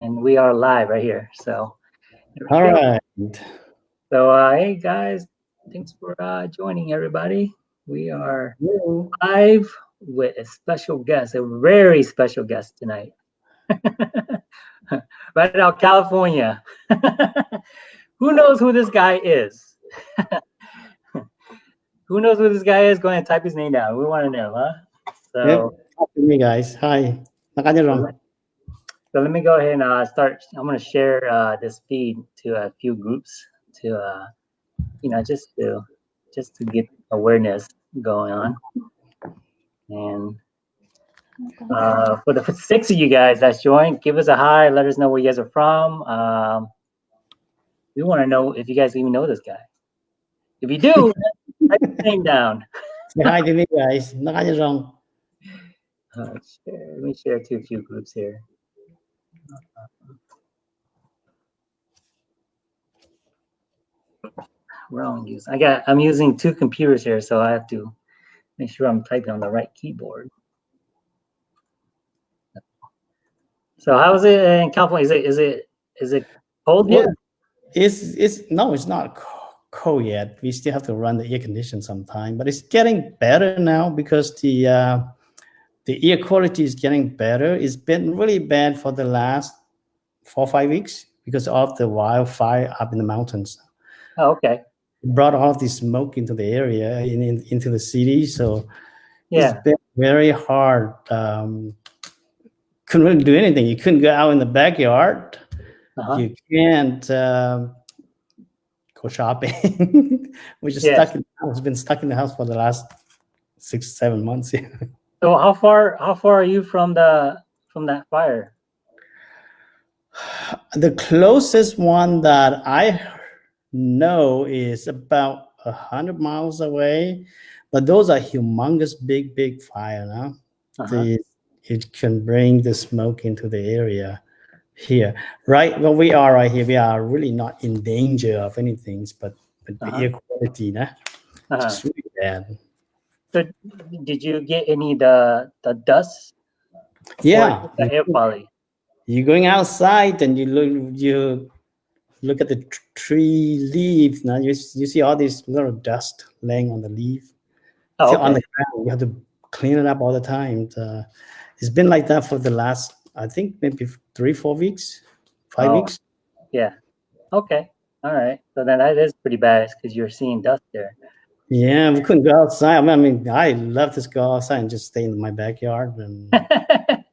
and we are live right here. So, All right. So, uh, hey guys, thanks for uh, joining everybody. We are Hello. live with a special guest, a very special guest tonight. right out California. who knows who this guy is? who knows who this guy is? Go ahead and type his name down. We want to know, huh? So. Yep. Me, guys. Hi. Nakanya So let me go ahead and uh, start. I'm going to share uh, this feed to a few groups to, uh, you know, just to just to get awareness going on. And uh, for the six of you guys that's joined, give us a hi. Let us know where you guys are from. Um, we want to know if you guys even know this guy. If you do, type his name down. Say hi to me, guys. Nakanya wrong. Uh, share. Let me share to a few groups here. Wrong use. I got. I'm using two computers here, so I have to make sure I'm typing on the right keyboard. So how is it in California? Is it is it is it cold yet? It's it's no, it's not cold yet. We still have to run the air condition sometime, but it's getting better now because the uh, the air quality is getting better. It's been really bad for the last four or five weeks because of the wildfire up in the mountains. Oh, okay. It brought all of this smoke into the area in, in into the city. So Yeah. it's been very hard. Um, couldn't really do anything. You couldn't go out in the backyard. Uh-huh. You can't um, go shopping. We're just Yes. stuck in the house. Been stuck in the house for the last six, seven months. So how far how far are you from the from that fire? the closest one that I know is about a hundred miles away, but those are humongous, big, big fire. Now Uh-huh. the, it can bring the smoke into the area here. Right where we are right here, we are really not in danger of anything, but, but the Uh-huh. air quality, nah, Uh-huh. it's really bad. So did you get any the the dust? Yeah, the air quality. you're going outside and you look you look at the tree leaves now you, you see all this little dust laying on the leaf Oh, See, on the ground you have to clean it up all the time Uh, it's been like that for the last i think maybe three four weeks five Oh. weeks Yeah. Okay. All right. So then that is pretty bad because you're seeing dust there. Yeah we couldn't go outside i mean i love to go outside and just stay in my backyard and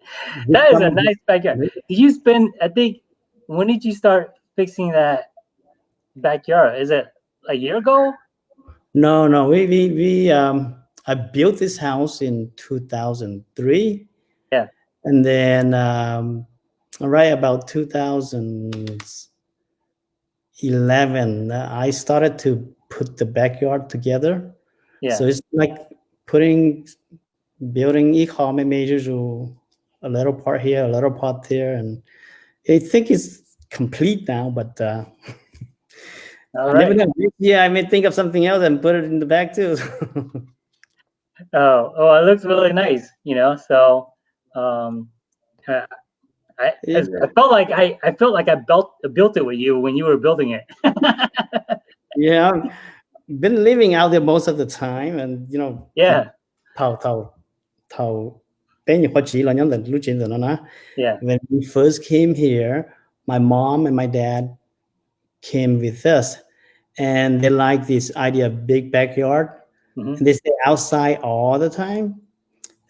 that is a nice backyard. Did you spend? I think. When did you start fixing that backyard? Is it a year ago? No, no, we we we um I built this house in 2003. Yeah. And then um right about 2011 uh, I started to put the backyard together. Yeah. So it's like putting building e-commerce majors or a little part here, a little part there and I think it's complete now but uh All I never know. Yeah, I may think of something else and put it in the back too. Oh, oh, it looks really nice. You know, so um, I, Yeah. I felt like I, I felt like I built built it with you when you were building it. yeah, I've been living out there most of the time, and you know, yeah. nhiều khoa chỉ là nhóm lần lúc chuyện rồi nó nói. Yeah. When we first came here, my mom and my dad came with us, and they like this idea of big backyard. Mhm. And they stay outside all the time,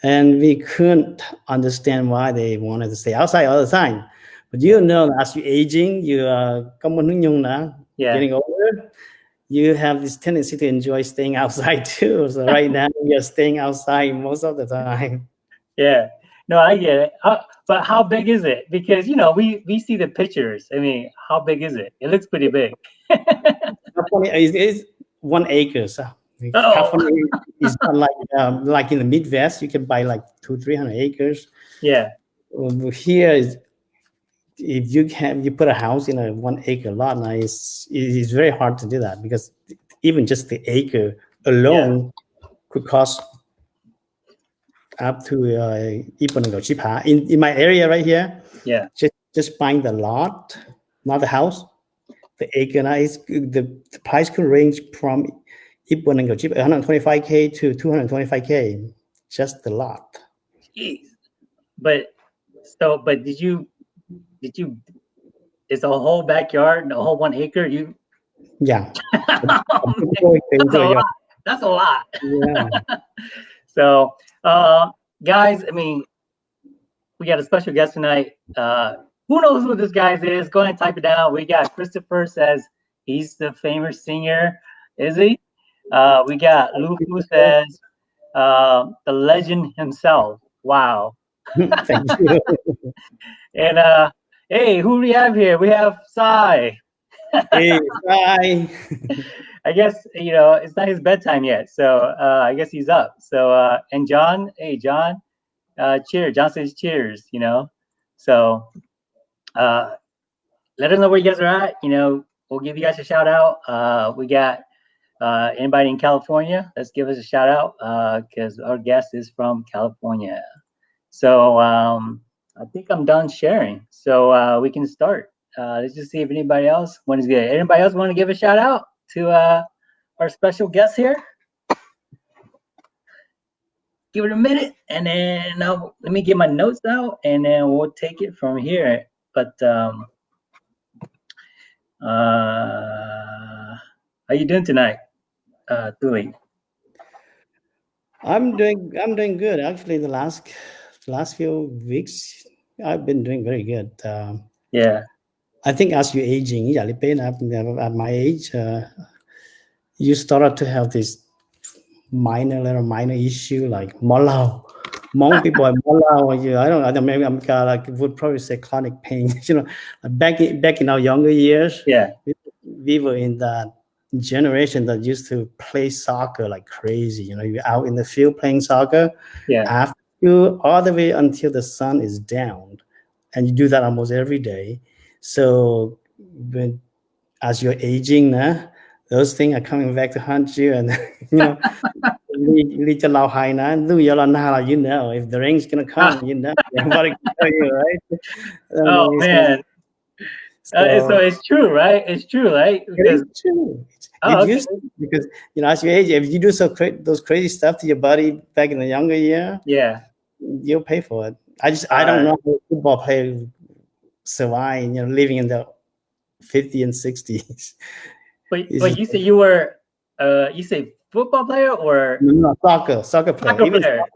and we couldn't understand why they wanted to stay outside all the time. But you know, as you're aging, you are công nhung nhung now, Yeah. getting older, you have this tendency to enjoy staying outside too. So right now you're staying outside most of the time. Yeah. No, I get it. How, but how big is it? Because you know, we we see the pictures. I mean, how big is it? It looks pretty big. California is, is one acre. So Oh. California is not like um, like in the Midwest. You can buy like two, three hundred acres. Yeah. Here is if you have you put a house in a one acre lot now it's it's very hard to do that because even just the acre alone yeah. could cost up to uh in, in my area right here yeah just just buying the lot not the house the acre now is the, the price could range from 125k to 225k just the lot Jeez. but so but did you did you, is a whole backyard, the whole one acre? You, Yeah. Oh, that's a lot. That's a lot. yeah. So, uh, guys, I mean, we got a special guest tonight. Uh, who knows who this guy is? Go ahead and type it down. We got Christopher says he's the famous singer. Is he? Uh, we got Lufu says uh, the legend himself. Wow. Thank you. And uh, hey, who do we have here? We have Sai. Hey, bye. I guess you know it's not his bedtime yet, so uh, I guess he's up. So uh, and John, hey John, uh, cheers. John says cheers. You know, so uh, let us know where you guys are at. You know, we'll give you guys a shout out. Uh, we got uh, anybody in California? Let's give us a shout out because our guest is from California. So um, I think I'm done sharing. So uh, we can start. Uh, let's just see if anybody else want to get. Anybody else want to give a shout out to uh, our special guest here? Give it a minute, and then I'll, let me get my notes out, and then we'll take it from here. But um, uh, how you doing tonight, uh, Tuli? I'm doing I'm doing good. Actually, the last last few weeks I've been doing very good. Um, Yeah, I think as you're aging, yeah, at, my age, uh, you started to have this minor little minor issue like molau. Hmong people are molau. You, I don't, I don't. Maybe I'm kind of like would probably say chronic pain. you know, back in, back in our younger years, yeah, we were in that generation that used to play soccer like crazy. You know, you're out in the field playing soccer yeah, after you all the way until the sun is down, and you do that almost every day. So when as you're aging now, those things are coming back to haunt you, and you know. Lee lao hai na, lu yo la you know, if the rain's gonna come, you know, everybody can tell you, right? Oh Um, man, Uh, so it's true, right? It's true, right? It Because is true. It Oh, okay. used to, because you know, as you age, if you do so cra- those crazy stuff to your body back in the younger year, yeah, you'll pay for it. I just I don't know football players survive, you know, living in the 50s and 60s. but Is but you say you were uh you say football player or No, no, soccer, soccer player. soccer player? soccer,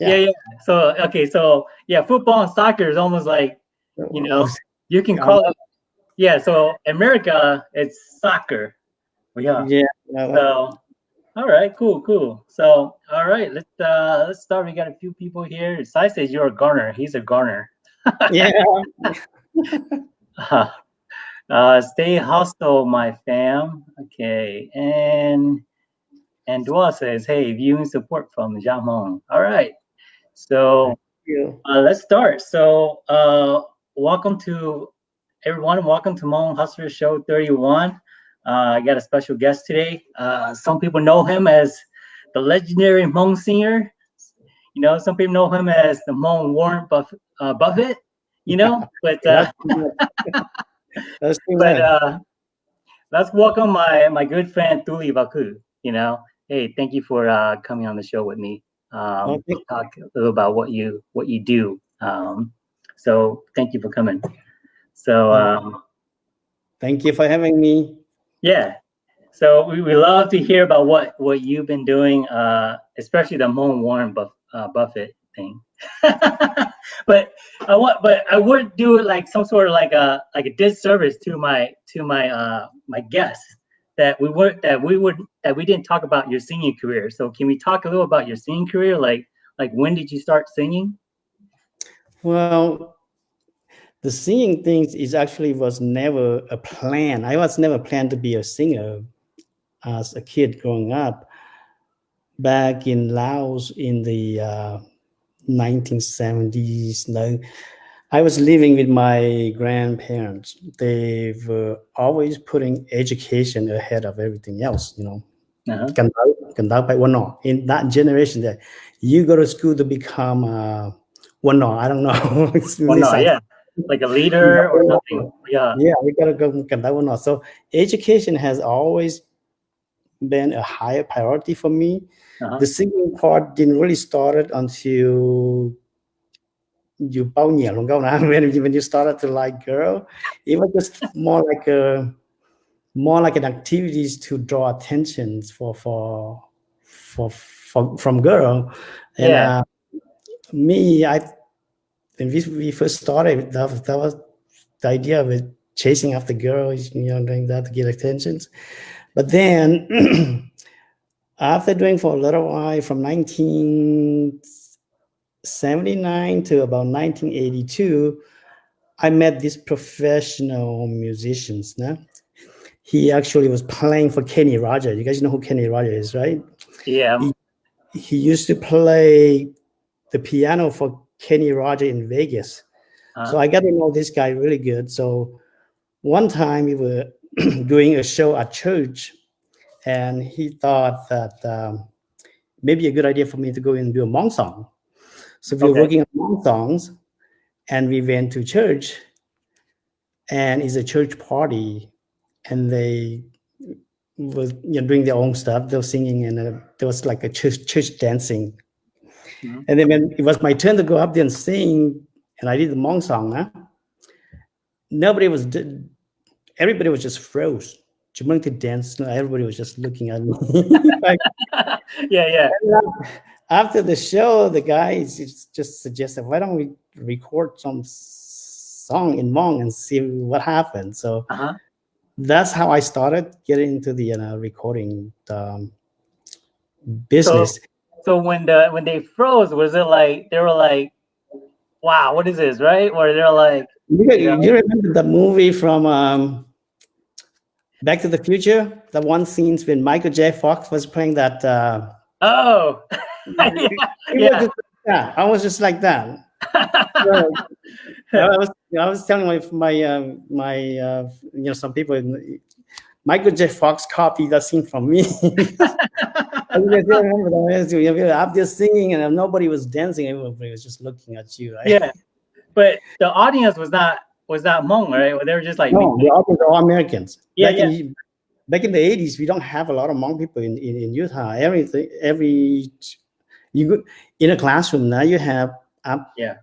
Yeah. yeah. yeah, So okay, so yeah, football and soccer is almost like you know you can call it. Yeah, so America it's soccer. Yeah. yeah. So, all right, cool, cool. So, all right, let's uh let's start. We got a few people here. Sai says you're a Garner. He's a Garner. yeah. Uh, uh, stay hostile, my fam. Okay, and and Dua says, hey, viewing support from Jamon. All right, so uh, let's start. So, uh, welcome to everyone. Welcome to Hmong Hustler Show 31. Uh, I got a special guest today. Uh, some people know him as the legendary Hmong singer. You know, some people know him as the Hmong Warren Buff- uh, Buffett. You know, but uh, That's too but uh, let's welcome my my good friend Thuli Vaku. You know, hey, thank you for uh, coming on the show with me. Um, Okay. Talk a little about what you what you do. Um, so thank you for coming. So um, Thank you for having me. Yeah, so we, we love to hear about what what you've been doing, uh, especially the Hmong Warren Buff, uh, Buffett thing. but I want, but I would do it like some sort of like a like a disservice to my to my uh my guests that we would that we would that we didn't talk about your singing career. So can we talk a little about your singing career? Like like when did you start singing? Well, the singing thing is actually was never a plan. I was never planned to be a singer as a kid growing up. Back in Laos in the uh, 1970s, no, I was living with my grandparents. They were always putting education ahead of everything else, you know. Uh-huh. Cần đau- cần đau phải one nọ. In that generation, that you go to school to become uh, one nọ. I don't know. Well, no, yeah, like a leader or something. Yeah. Yeah, we gotta go look at that one also. So education has always been a higher priority for me. Uh-huh. The singing part didn't really start until you bao nhiều long ago now when you, when you started to like girl. It was just more like a more like an activities to draw attention for for for, for from girl. And Yeah. uh, me, I when we, we first started, that, was- that was the idea of chasing after girls, you know, doing that to get attentions. But then after doing for a little while, from 1979 to about 1982, I met these professional musicians. Now, he actually was playing for Kenny Rogers. You guys know who Kenny Rogers is, right? Yeah. He used to play the piano for Kenny Rogers in Vegas. Uh-huh. So I got to know this guy really good. So one time we were doing a show at church, and he thought that um, maybe a good idea for me to go and do a Hmong song. So we were Okay. working on Hmong songs, and we went to church, and it's a church party, and they was you know, doing their own stuff. They were singing, and uh, there was like a church church dancing. Mhm. And then when it was my turn to go up there and sing, and I did the Hmong song, huh? nobody was, everybody was just froze. Jamaica to dance, everybody was just looking at me. Like, yeah, yeah. after the show, the guys just suggested, why don't we record some song in Hmong and see what happens? So Uh-huh. that's how I started getting into the uh, recording um, business. So when the when they froze, was it like they were like, "Wow, what is this?" Right? Or they're like, you, yeah. you remember the movie from um, Back to the Future? The one scenes when Michael J. Fox was playing that. Uh, "Oh, yeah, yeah." like. I was just like that. So, I was I was telling my my uh, my uh, you know some people Michael J. Fox copied that scene from me. I really do remember that. You know, I'm just singing and nobody was dancing. Everybody was just looking at you. Right? yeah. But the audience was not was not Hmong, right? They were just like, No, the are all Americans. Yeah, back In, back in the 80s, we don't have a lot of Hmong people in, in, in Utah. Everything, every you go in a classroom now, you have um, Yeah.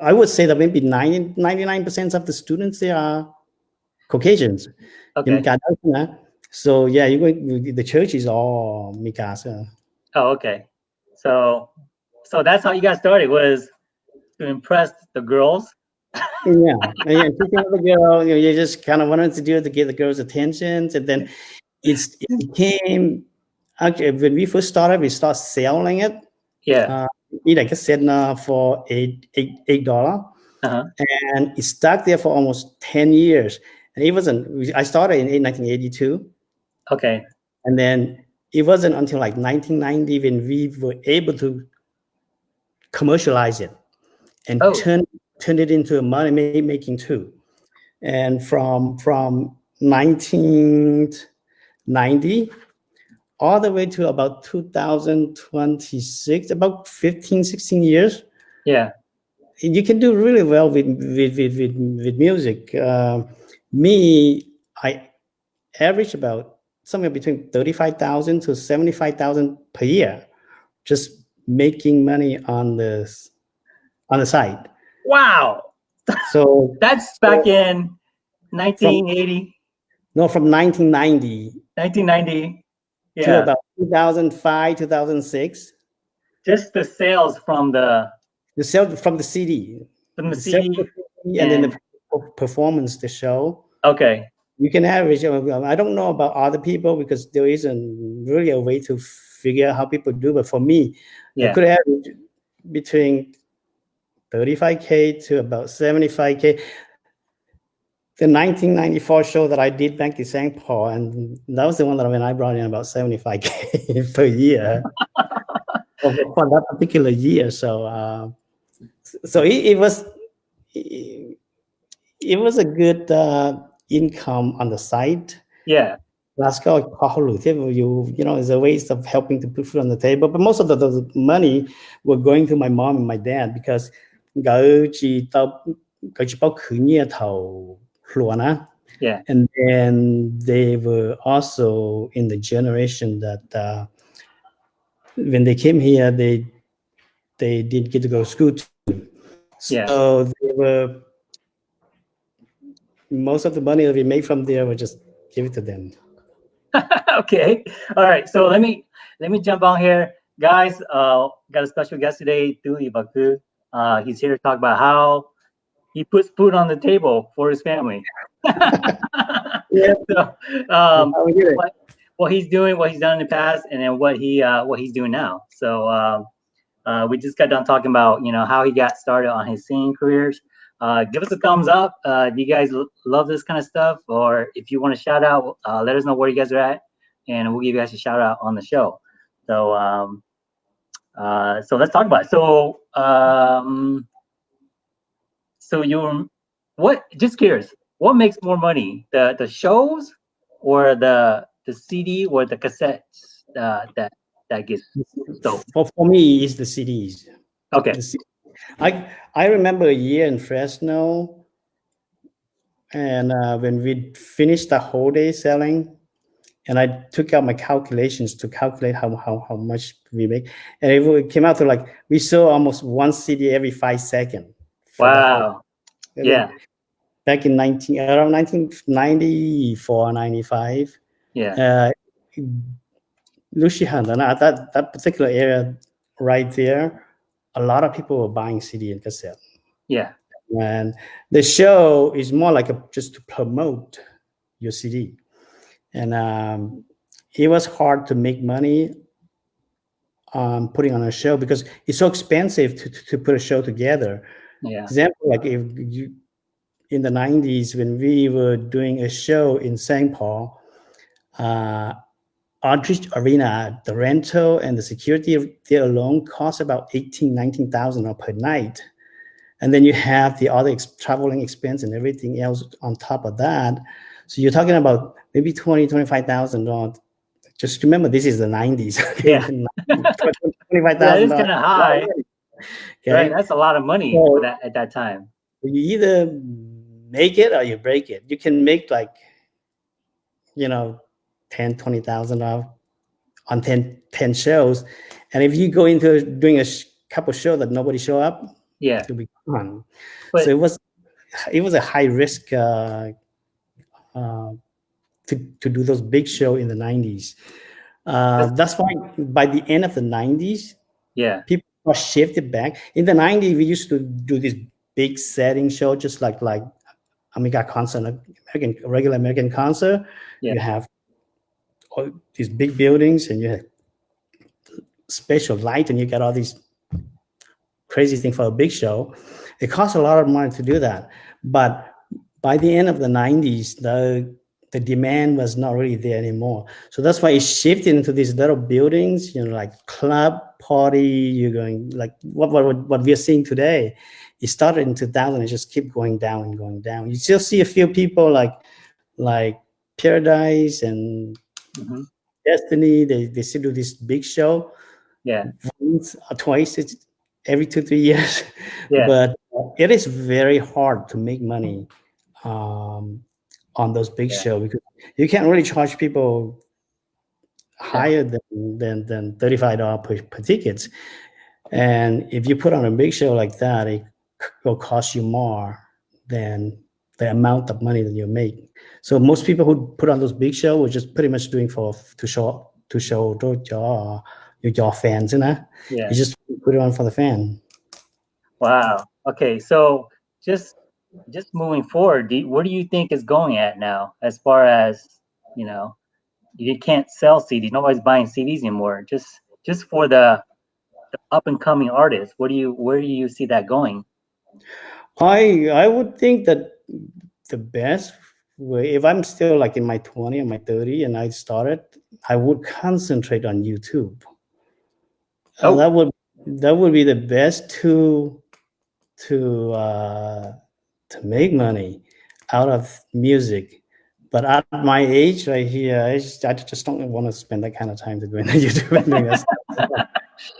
I would say that maybe 90, 99% of the students there are Caucasians. okay. In. So yeah, you go the church is all Mikasa. Oh, okay. So, so that's how you got started was to impress the girls. yeah, and yeah, teaching the girl, you, know, you just kind of wanted to do it to get the girls' attention, and then it's it became actually when we first started, we started selling it. Yeah. It like I said uh, for eight eight eight dollar, Uh-huh. and it stuck there for almost ten years. And it wasn't. I started in 1982, Okay. and then it wasn't until like 1990 when we were able to commercialize it and Oh. turn turn it into a money making tool. And from from 1990 all the way to about 2026, about 15, 16 years, Yeah. you can do really well with with with with, with music. Uh, me, I average about somewhere between thirty-five thousand to seventy-five thousand per year, just making money on this, on the side. Wow. So That's back in 1980, no, from 1990 1990. to Yeah. about 2005, 2006, Just the sales from the the sale from the CD, from the the CD. CD and then the performance, the show. Okay. you can average. I don't know about other people because there isn't really a way to figure out how people do. But for me, I Yeah. could average between 35k to about 75k. The 1994 show that I did back in St. Paul, and that was the one that when I brought in about 75k per year for, for that particular year. So, uh, so it, it was it, it was a good uh, income on the side. Yeah. Glasgow, you you know, is a ways of helping to put food on the table. But most of the, the money were going to my mom and my dad because gỡ chỉ tao gỡ chỉ bao khử nhia thầu lúa na. Yeah. And then they were also in the generation that uh, when they came here, they they didn't get to go to school. Too. Yeah. So they were most of the money that we make from there, we just give it to them. okay. All right. So let me let me jump on here, guys. Uh, got a special guest today, Tu Ibaku. Uh, he's here to talk about how he puts food on the table for his family. Yeah. So, um, How we do it. what, what he's doing, what he's done in the past, and then what he uh, what he's doing now. So um, uh, we just got done talking about you know how he got started on his singing careers. Uh, give us a thumbs up. Uh, do you guys l- love this kind of stuff? Or if you want to shout out, uh, let us know where you guys are at, and we'll give you guys a shout out on the show. So um, uh, so let's talk about it. So um, so you what? Just curious, what makes more money, the the shows or the the CD or the cassettes uh, that that gets sold? For, for me, it's the CDs. Okay. The I I remember a year in Fresno, and uh, when we finished the whole day selling, and I took out my calculations to calculate how how, how much we make, and it came out to like we sold almost one CD every five seconds. for the whole- Wow. Yeah. Back in 19 around 1994, 95. Yeah. uh, and that, that particular area right there, a lot of people were buying CD and cassette. Yeah. And the show is more like a, just to promote your CD. And um, it was hard to make money um, putting on a show because it's so expensive to, to, to put a show together Yeah. example like if you in the 90s when we were doing a show in st paul uh Aldrich Arena, the rental and the security there alone cost about 18, 19,000 per night. And then you have the other ex- traveling expense and everything else on top of that. So you're talking about maybe 20, 25,000 Just remember, this is the 90s. okay? Yeah. 25,000 That is kind of high, Okay. right? That's a lot of money So- that at that time. you either make it or you break it. You can make like, you know, 10, 20,000 off on 10, 10 shows. And if you go into doing a sh- couple shows that nobody show up, Yeah. it'll be gone. But- so it was, it was a high risk uh, uh, to, to do those big show in the 90s. Uh, that's why by the end of the 90s, Yeah. people are shifted back. In the 90s, we used to do this big setting show, just like like Amiga concert, American regular American concert. Yeah. You have all these big buildings and you have special light and you got all these crazy things for a big show. It costs a lot of money to do that. But by the end of the 90s, the the demand was not really there anymore. So that's why it shifted into these little buildings, you know, like club, party, you're going like what what what we're seeing today. It started in 2000 and just keep going down and going down. You still see a few people like like Paradise and Mhm. Destiny. They they still do this big show Yeah. once or twice it's every two three years. Yeah. But uh, it is very hard to make money um, on those big Yeah. shows because you can't really charge people higher than than than thirty five dollars per, per tickets. And if you put on a big show like that, it will cost you more than the amount of money that you make. So most people who put on those big shows were just pretty much doing for to show to show to your your fans, you know. Yeah. You just put it on for the fan. Wow. Okay. So just just moving forward, do you, where do you think is going at now as far as you know? You can't sell CDs. Nobody's buying CDs anymore. Just just for the, the up and coming artists. What do you where do you see that going? I I would think that the best way, if I'm still like in my 20 or my 30 and I started, I would concentrate on YouTube. Oh. that would that would be the best to to uh, to make money out of music. But at my age right here, I just, I just don't want to spend that kind of time to go into YouTube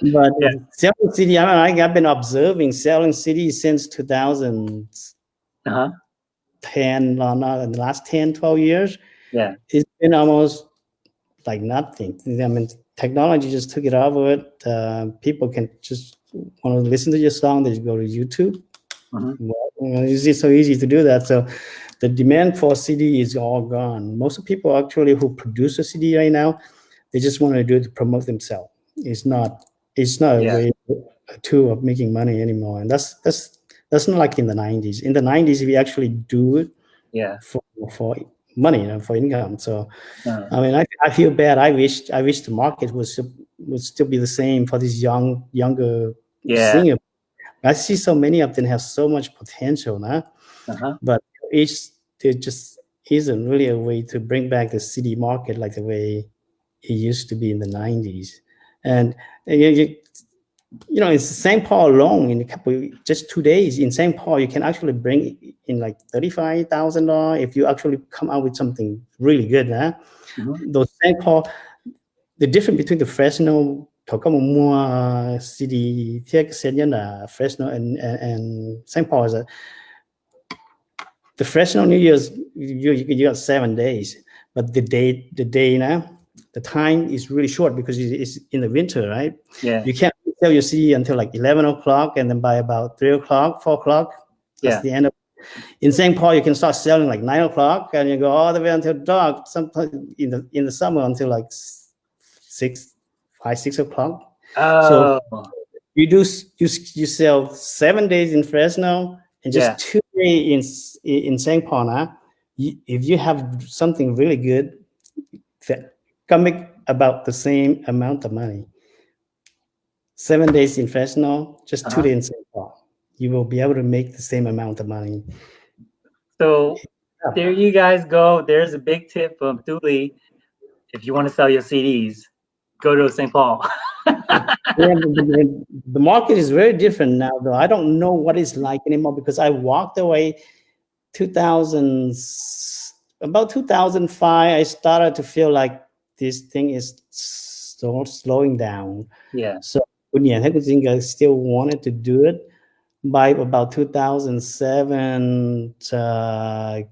and doing that stuff. but Yeah. selling CD, I I've been observing selling CD since 2010, Uh-huh. no, not in the last 10, 12 years. Yeah. It's been almost like nothing. I mean, technology just took it over. Uh, people can just want to listen to your song, they just go to YouTube. Mhm. Well, it's so easy to do that. So the demand for CD is all gone. Most of people actually who produce a CD right now, they just want to do it to promote themselves. It's not. It's not Yeah. a way a tool of making money anymore. And that's that's that's not like in the 90s. In the 90s, we actually do it Yeah. for for money you know, for income. So Uh, I mean, I, I feel bad. I wish I wish the market was would still be the same for these young younger yeah. singers. I see so many of them have so much potential now, Uh-huh. but it's there just isn't really a way to bring back the CD market like the way it used to be in the 90s. And you, you, know, in St. Paul alone, in a couple, just two days in St. Paul, you can actually bring in like thirty-five thousand dollars if you actually come out with something really good. Huh? Mhm. Those St. Paul, the difference between the Fresno, có có một mua CD thiết sẽ nhân là Fresno and and, St. Paul is that the Fresno New Year's you, you you got seven days, but the day the day now the time is really short because it's in the winter, right? Yeah. You can't sell your CD until like eleven o'clock, and then by about three o'clock, four o'clock, that's Yeah. the end of. In St. Paul, you can start selling like nine o'clock, and you go all the way until dark. Sometimes in the in the summer until like six, five, six o'clock. Oh. You do you you sell seven days in Fresno and just Yeah. two days in in St. Paul. Now, you, if you have something really good, that can make about the same amount of money. Seven days in Fresno, just 2 Uh-huh. days in St. Paul. You will be able to make the same amount of money. So there you guys go. There's a big tip from Thule. If you want to sell your CDs, go to St. Paul. Yeah, the, the- the market is very different now, though. I don't know what it's like anymore because I walked away 2000, about 2005. I started to feel like this thing is so slowing down. yeah. So yeah, I still wanted to do it. By about 2007, uh, I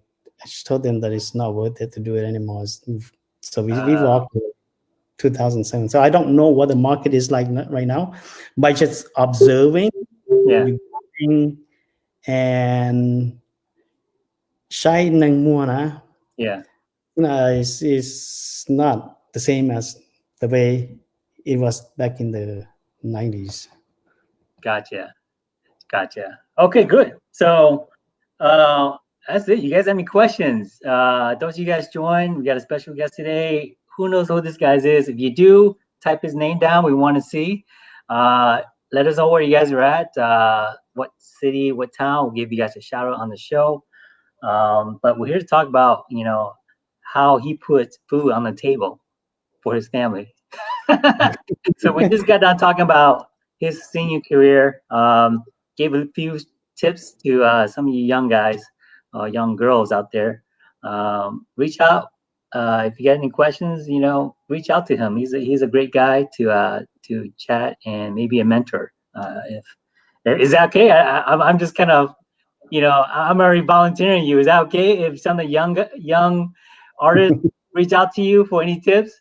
just told them that it's not worth it to do it anymore. So we, we Ah. walked 2007. So I don't know what the market is like right now. By just observing Yeah. and shy nang mua Yeah. No, it's, it's not the same as the way it was back in the 90s. Gotcha. Gotcha. Okay, good. So uh that's it. You guys have any questions? Uh don't you guys join? We got a special guest today. Who knows who this guy is? If you do, type his name down. We want to see. Uh let us know where you guys are at, uh what city, what town. We'll give you guys a shout out on the show. Um, but we're here to talk about, you know, how he puts food on the table for his family. so we just got done talking about his senior career. Um, gave a few tips to uh, some of you young guys, uh, young girls out there. Um, reach out uh, if you got any questions. You know, reach out to him. He's a, he's a great guy to uh, to chat and maybe a mentor. Uh, if is that okay? I, I, I'm- I'm just kind of, you know, I'm already volunteering you. Is that okay if some of the young young artists reach out to you for any tips?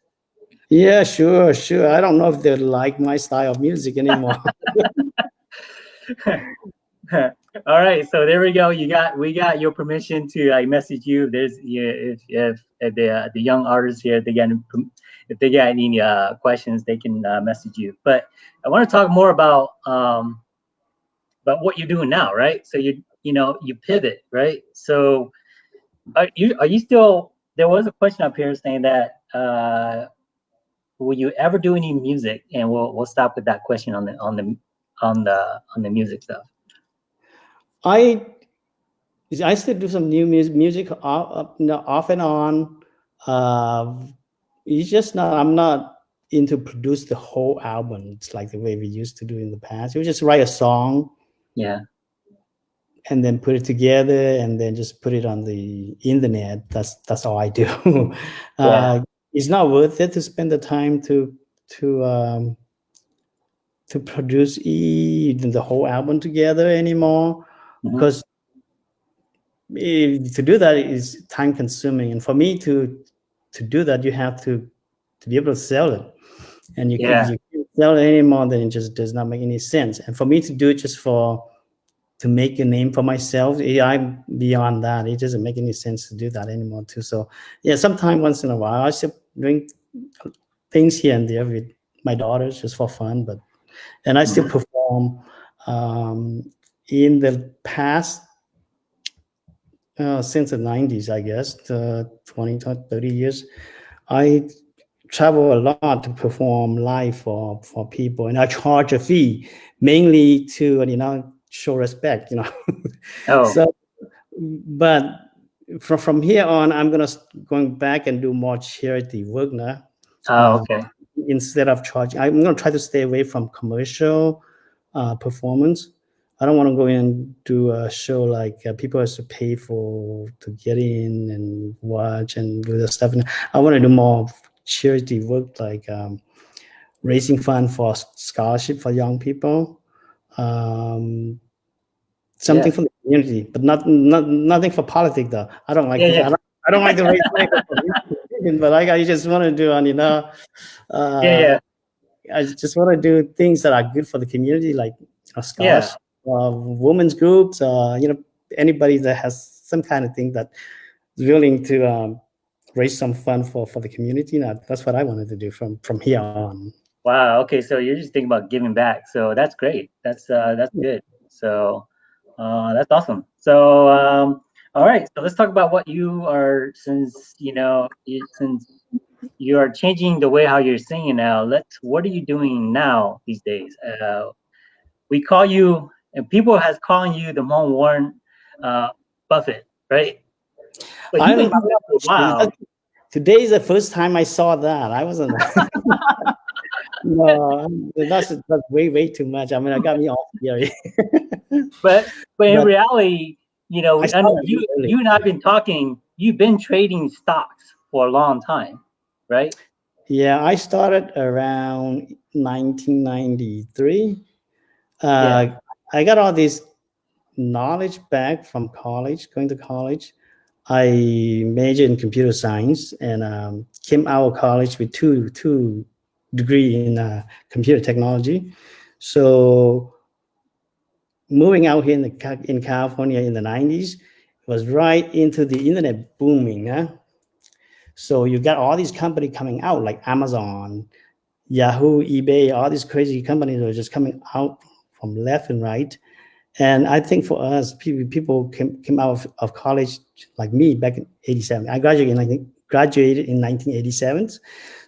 Yeah, sure, sure. I don't know if they like my style of music anymore. All right, so there we go. You got we got your permission to like message you. There's yeah, if if, if the uh, the young artists here they got any- if they got any uh, questions, they can uh, message you. But I want to talk more about um about what you're doing now, right? So you you know you pivot, right? So are you are you still? There was a question up here saying that uh will you ever do any music? And we'll we'll stop with that question on the on the on the on the music stuff. I I still do some new music, music off, off and on. Uh, it's just not. I'm not into produce the whole album. It's like the way we used to do in the past. We just write a song Yeah. And then put it together and then just put it on the internet. That's that's all I do. uh, it's not worth it to spend the time to to um, to produce even the whole album together anymore Mhm. because to do that is time consuming and for me to to do that you have to to be able to sell it and you, Yeah. if you can't sell it anymore then it just does not make any sense and for me to do it just for to make a name for myself. I'm beyond that. It doesn't make any sense to do that anymore too. So yeah sometime once in a while i still doing things here and there with my daughters just for fun but and i still perform um in the past uh, since the 90s i guess uh, 20 30 years i travel a lot to perform live for for people and i charge a fee mainly to you know show respect you know? Oh, so but from from here on i'm gonna going back and do more charity work now. Oh, um, okay. instead of charging i'm going to try to stay away from commercial uh, performance. I don't want to go in and do a show like uh, people have to pay for to get in and watch and do the stuff. And i want to do more charity work like um, raising fund for scholarship for young people. Um, something Yeah. for the community but not, not nothing for politics though i don't like Yeah, yeah. I, don't, I don't like the raise money for politics, but like i just want to do on you know uh, Yeah, yeah. I just want to do things that are good for the community, like Yeah. scholarship, uh, women's groups, uh, you know, anybody that has some kind of thing that is willing to um, raise some fund for for the community. Now, that's what I wanted to do from from here on. Wow. Okay. So you're just thinking about giving back. So that's great. That's uh that's good. So uh that's awesome. So um all right. So let's talk about what you are since you know you, since you are changing the way how you're singing now. Let's what are you doing now these days? Uh we call you and people has calling you the Hmong Warren uh Buffett, right? But I don't doing it for a while. Today is the first time I saw that. I wasn't. no, that's that's way way too much. I mean, I got me off here. but but in But- reality, you know, I know you early. you and I've been talking. You've been trading stocks for a long time, right? Yeah, I started around 1993. Uh, Yeah. I got all this knowledge back from college, going to college. I majored in computer science and um, came out of college with two two degree in uh, computer technology. So moving out here in the in California in the 90s was right into the internet booming. Huh? So you got all these companies coming out like Amazon, Yahoo, eBay, all these crazy companies are just coming out from left and right. And I think for us, people, people came, came out of, of college like me back in 87. I graduated in, I think, graduated in 1987.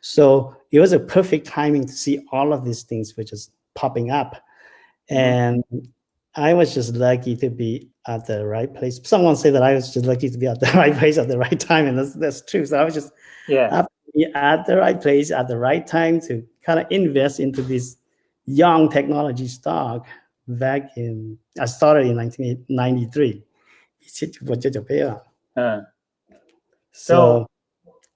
So it was a perfect timing to see all of these things which is popping up. Mhm. And I was just lucky to be at the right place. Someone said that I was just lucky to be at the right place at the right time, and that's that's true. So I was just Yeah. happy to be at the right place at the right time to kind of invest into this young technology stock back in I started in 1993. So, Uh, So-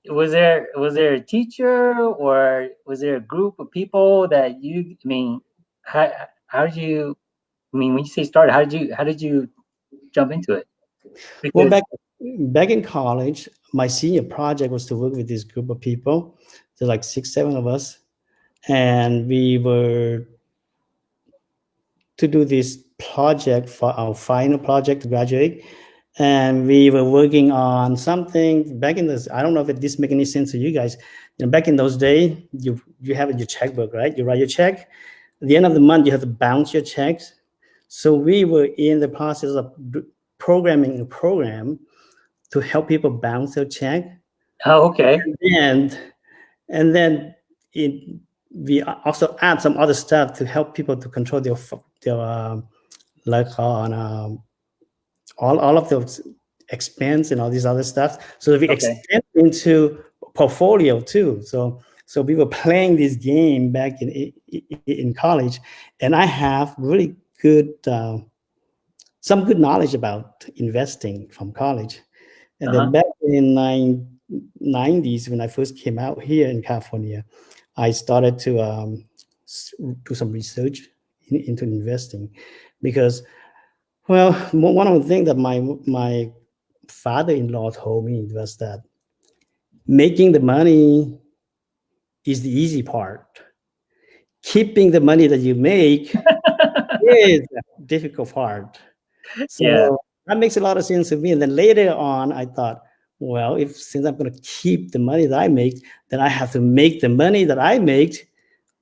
was there was there a teacher or was there a group of people that you? I mean, how how did you? I mean, when you say started, how did you how did you jump into it? well, back back in college, my senior project was to work with this group of people. There's like six, seven of us, and we were to do this project for our final project to graduate. And we were working on something back in this. I don't know if it, this make any sense to you guys. You know, back in those days, you you have your checkbook, right? You write your check. At the end of the month, you have to bounce your checks. So we were in the process of programming a program to help people bounce their check oh, okay. and and then it, we also add some other stuff to help people to control their their um, like on um, all all of those expense and all these other stuff. So we Okay. extend into portfolio too. So so we were playing this game back in in college, and I have really good uh, some good knowledge about investing from college. And Uh-huh. then back in nine, 90s, when I first came out here in California, I started to um, do some research in, into investing because, well, one of the things that my my father-in-law told me was that making the money is the easy part. Keeping the money that you make is the difficult part. So yeah. that makes a lot of sense to me. And then later on, I thought, well, if since I'm going to keep the money that I make, then I have to make the money that I make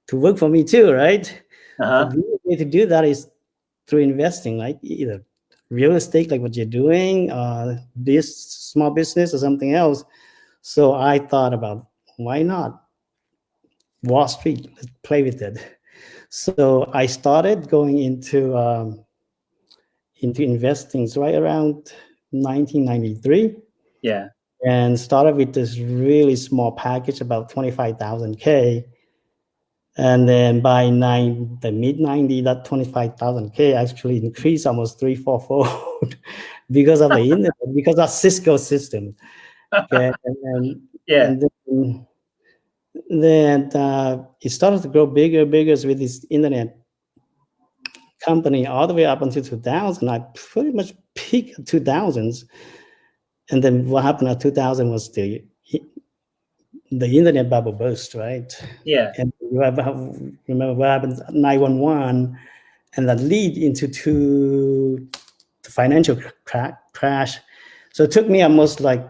to work for me too, right? Uh-huh. The way to do that is through investing, like either real estate, like what you're doing, uh, this small business or something else. So I thought about why not Wall Street? Let's play with it. So I started going into um, into investing right around 1993. Yeah. And started with this really small package, about 25,000 K. And then by nine, the mid 90, that 25,000 K actually increased almost three, four fold because of the internet, because of Cisco system. Okay. And, and, yeah. And then, then uh, it started to grow bigger, and bigger with this internet company all the way up until 2000. I pretty much peaked 2000s. And then what happened at 2000 was the the internet bubble burst, right? Yeah. And you have, remember what happened 911 and that lead into to the financial cra crash. So it took me almost like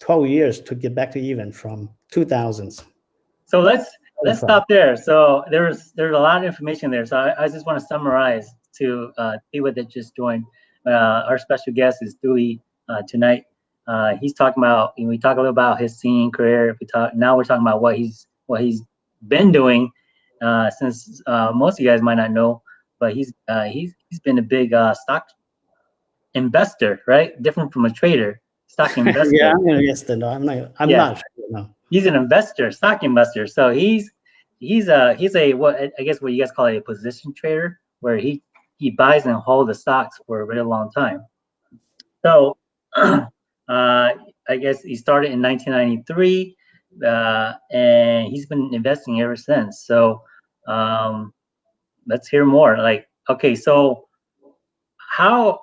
12 years to get back to even from 2000s. So let's let's stop there. So there's there's a lot of information there. So I, I just want to summarize to uh, people that just joined. Uh, our special guest is Dewey uh, tonight. Uh, he's talking about you know, we talk a little about his singing career. We talk now we're talking about what he's what he's been doing uh, since uh, most of you guys might not know, but he's uh, he's he's been a big uh, stock investor, right? Different from a trader, stock investor. yeah, I'm gonna guess no, I'm not. I'm yeah. not. No. He's an investor, stock investor. So he's he's a he's a what I guess what you guys call a position trader, where he he buys and holds the stocks for a really long time. So Uh, I guess he started in 1993, uh, and he's been investing ever since. So um, let's hear more. Like, okay, so how?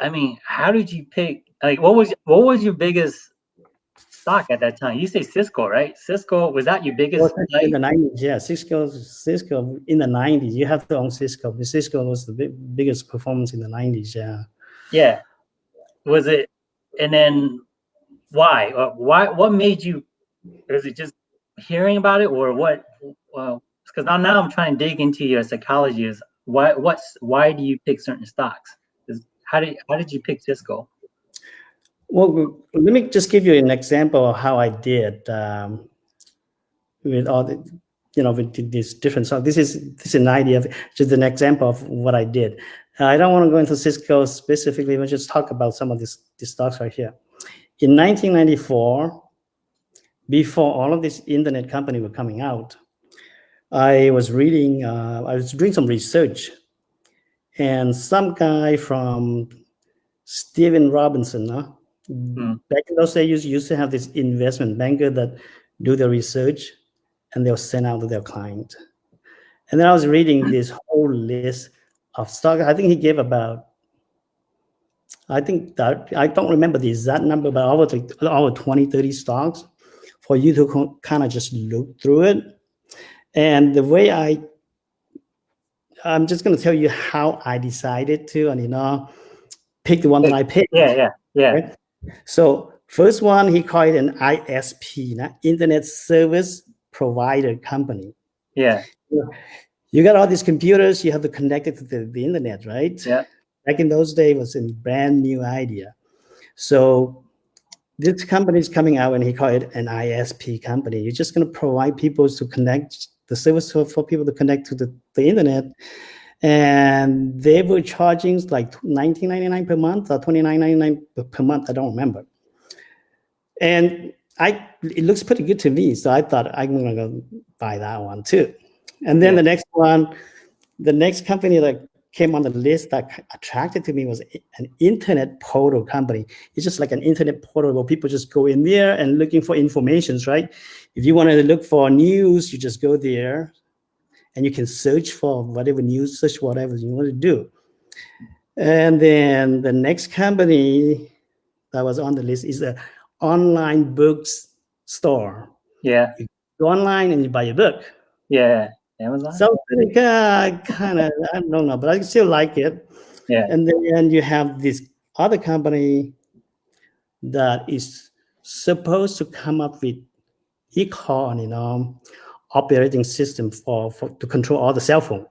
I mean, how did you pick? Like, what was what was your biggest stock at that time? You say Cisco, right? Cisco was that your biggest? Well, in the nineties, yeah. Cisco, Cisco in the nineties. You have to own Cisco. Cisco was the big, biggest performance in the nineties. Yeah. Yeah. Was it and then why? Why? What made you? Is it just hearing about it, or what? Well, because now, now I'm trying to dig into your psychology. Is why? What's why do you pick certain stocks? Is how did how did you pick Cisco? Well, let me just give you an example of how I did um, with all the, you know, with these different. So this is this is an idea of just an example of what I did. I don't want to go into Cisco specifically, but just talk about some of these, these stocks right here. In 1994, before all of these internet companies were coming out, I was reading, uh, I was doing some research, and some guy from Steven Robinson, huh? mm. back in those days, you used to have this investment banker that do the research, and they'll send out to their client. And then I was reading this whole list of stock. I think he gave about, I think that, I don't remember the exact number, but over, over 20, 30 stocks for you to kind of just look through it. And the way I, I'm just going to tell you how I decided to, and you know, pick the one that I picked. Yeah, yeah, yeah. Right? So first one, he called it an ISP, Internet Service Provider Company. Yeah you got all these computers, you have to connect it to the, the internet, right? Yeah. Back in those days, was a brand new idea. So this company is coming out and he called it an ISP company. You're just going to provide people to connect the service for, people to connect to the, the internet. And they were charging like $19.99 per month or $29.99 per month. I don't remember. And I it looks pretty good to me. So I thought I'm going to go buy that one too. And then yeah. the next one, the next company that came on the list that attracted to me was an internet portal company. It's just like an internet portal where people just go in there and looking for informations, right? If you wanted to look for news, you just go there and you can search for whatever news, search whatever you want to do. And then the next company that was on the list is a online books store. Yeah. You go online and you buy a book. Yeah. Amazon. So like, uh, kind of, I don't know, but I still like it. Yeah. And then you have this other company that is supposed to come up with Econ, you know, operating system for, for to control all the cell phone.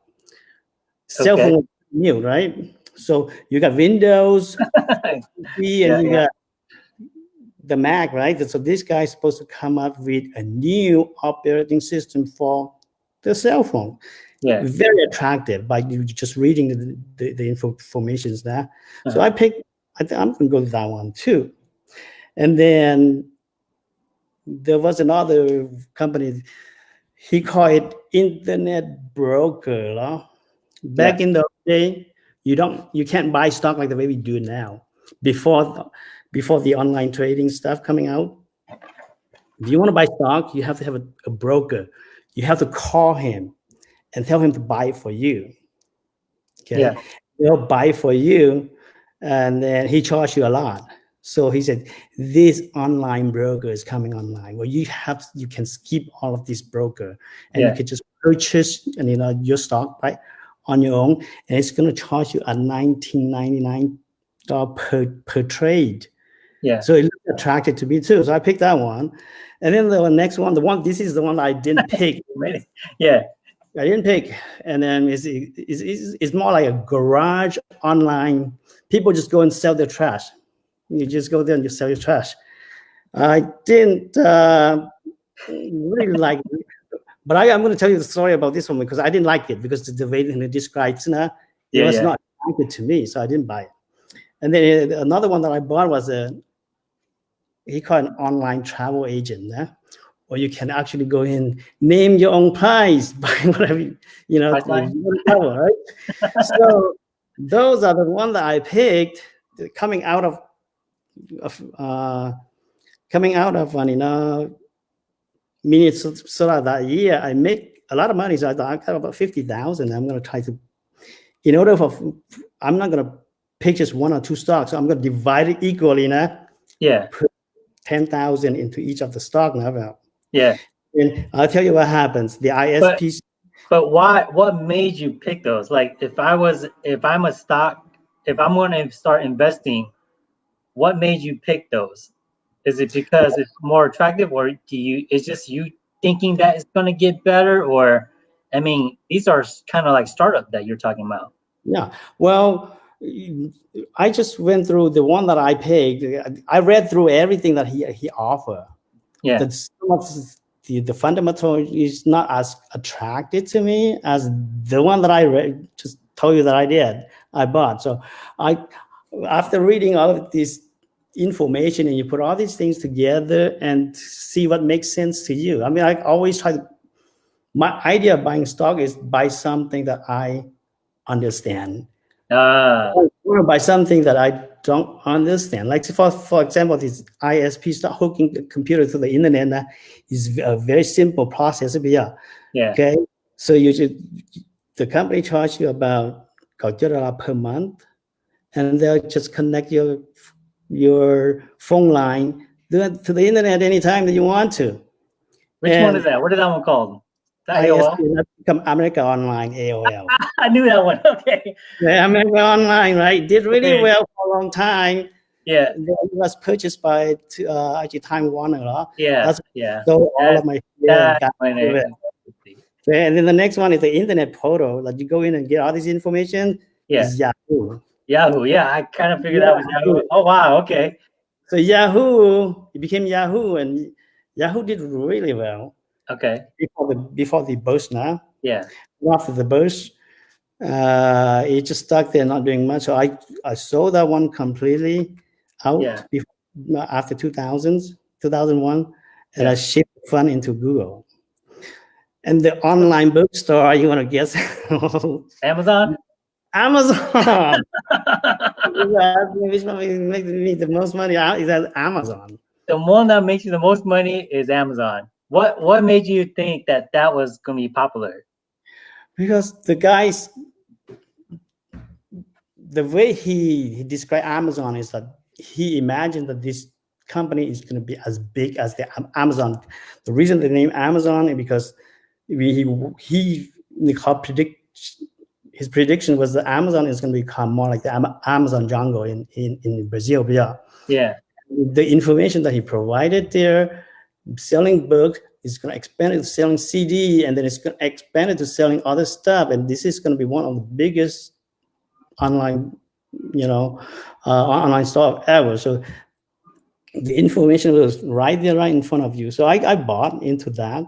Cell phone new, right? So you got Windows, and Yeah, you yeah. got the Mac, right? So this guy is supposed to come up with a new operating system for the cell phone. yeah. Very attractive by you just reading the, the, the info, informations there. So Uh-huh. I picked, I think I'm gonna go with that one too. And then there was another company, he called it internet broker. huh? Back in the day, you don't you can't buy stock like the way we do now. Before before the online trading stuff coming out, if you want to buy stock, you have to have a, a broker. You have to call him and tell him to buy it for you. Okay. Yeah. He'll buy for you and then he charged you a lot. So he said, this online broker is coming online. Well, you have you can skip all of this broker and Yeah. you can just purchase and you know your stock right on your own, and it's going to charge you a nineteen ninety nine dollar per per trade. Yeah. So it looked attractive to me too. So I picked that one, and then the next one, the one this is the one I didn't pick. Yeah. I didn't pick, and then it's, it's, it's, it's more like a garage online. People just go and sell their trash. You just go there and you sell your trash. I didn't uh, really like it, but I, I'm going to tell you the story about this one because I didn't like it because the way it describes it, it Yeah, was yeah. not attractive to me, so I didn't buy it. And then uh, another one that I bought was a he called an online travel agent. eh? Or you can actually go in, name your own price, buy whatever you, you know, Priceline? you want to travel, right? so those are the one that I picked coming out of, of uh, coming out of you know, Minnesota that year. I make a lot of money, so I thought I got about fifty thousand. I'm going to try to, in order for, I'm not going to pick just one or two stocks. So I'm going to divide it equally now. Yeah. 10,000 into each of the stock now. Yeah. And I'll tell you what happens. The ISPs, But why? What made you pick those? Like, if I was, if I'm a stock, if I'm going to start investing, what made you pick those? Is it because it's more attractive, or do you? It's just you thinking that it's going to get better, or I mean, these are kind of like startup that you're talking about. yeah. Well, I just went through the one that I picked. I read through everything that he he offered. Yeah. Of the, the fundamental is not as attractive to me as the one that I read, just told you that I did, I bought. So I, after reading all of this information and you put all these things together and see what makes sense to you. I mean, I always try to, my idea of buying stock is buy something that I understand. Want to buy something that I don't understand. Like for for example, this ISP start hooking the computer to the internet uh, is a very simple process. Yeah. yeah. Okay. So you should the company charge you about dollar per month, and they'll just connect your your phone line to the, to the internet anytime that you want to. Which one is that? What is that one called? AOL? That's become America Online AOL. I knew that one. Okay. yeah, America Online, right? Did really Okay. well for a long time. Yeah. Then it was purchased by uh, actually Time Warner. Yeah. That's- yeah. So all of my yeah, That's when it- and then the next one is the internet portal. Like you go in and get all this information. yeah. Yahoo. Yahoo. Yeah. I kind of figured that was Yahoo. Oh wow. Okay. So Yahoo, it became Yahoo, and Yahoo did really well Okay. before the before the burst. Now Yeah. after the burst, uh, it just stuck there, not doing much. So I I sold that one completely out Yeah. before, after 2000s, 2001, and I shipped the fund into Google. And the online bookstore, you want to guess? Amazon. Amazon. Which one makes me the most money? Uh, Is that Amazon? the one that makes you the most money is Amazon. What What made you think that that was gonna be popular? because the guys the way he, he described amazon is that he imagined that this company is going to be as big as the amazon the reason the name amazon is because we, he he predict his prediction was that amazon is going to become more like the amazon jungle in in, in brazil yeah Yeah. the information that he provided there, selling books, is going to expand to selling CD, and then it's going to expand it to selling other stuff. And this is going to be one of the biggest online, you know, uh, online store ever. So the information was right there, right in front of you. So I, I bought into that,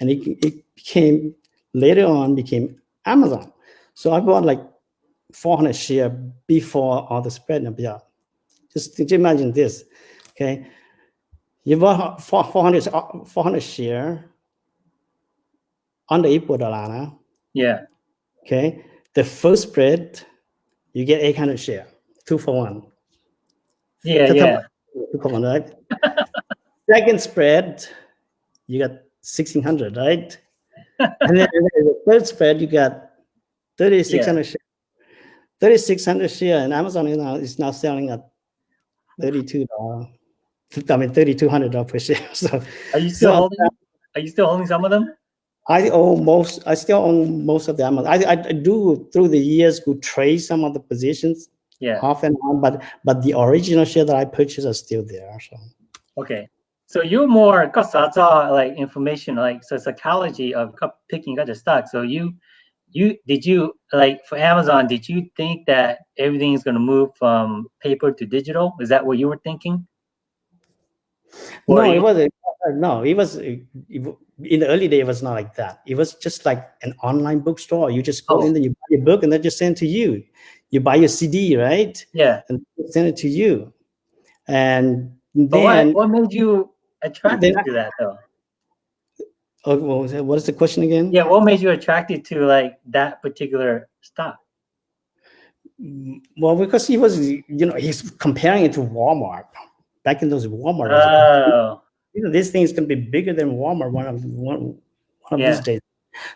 and it, it became later on became Amazon. So I bought like 400 share before all the spread. Yeah. Just, just imagine this, okay? You bought 400, uh, 400 share on the Ipo Dalana, Yeah. okay? The first spread, you get 800 share, two for one. Yeah. Yeah. Two for one, right? Second spread, you got 1600, right? and then the third spread, you got 3600 share. 3600 share, and Amazon is now, is now selling at $32. I mean, $3,200 per share. So Are you still So- holding? Are you still holding some of them? I own most, I still own most of them. I, I I do through the years go trade some of the positions Yeah. off and on, but but the original share that I purchased are still there. So Okay. So you're more because that's all like information, like so psychology of picking other stocks. So you, you did you like for Amazon? Did you think that everything is going to move from paper to digital? Is that what you were thinking? No, it you- was no, it was it, in the early day. It was not like that. It was just like an online bookstore. You just go Oh. in there, you buy your book, and they just send to you. You buy your CD, right, Yeah. and send it to you. And But what, then, what made you attracted Then- to that though? oh, what was it- what is the question again? Yeah. What made you attracted to like that particular stock? Mm, Well, because he was, you know, he's comparing it to Walmart. Back in those Walmart, Oh. you know, this thing is going to be bigger than Walmart one of one, one of Yeah. these days.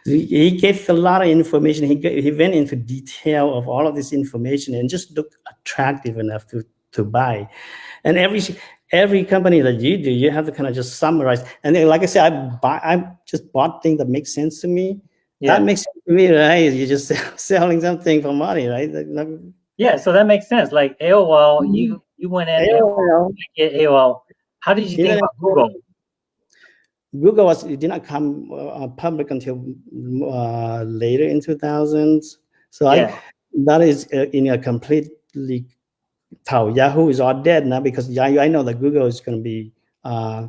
He gave a lot of information. He he went into detail of all of this information and just looked attractive enough to to buy. And every every company that you do, you have to kind of just summarize. And then, like I said, I buy I just bought things that make sense to me. Yeah. That makes sense to me, right? You're just selling something for money, right? Yeah. So that makes sense. Like AOL, mm-hmm. you you went in and AOL, AOL. How did you think about Google? Google was it did not come uh, public until uh, later in 2000s. So Yeah. I that is uh, in a completely how Yahoo is all dead now because Yahoo, I know that Google is going to be uh,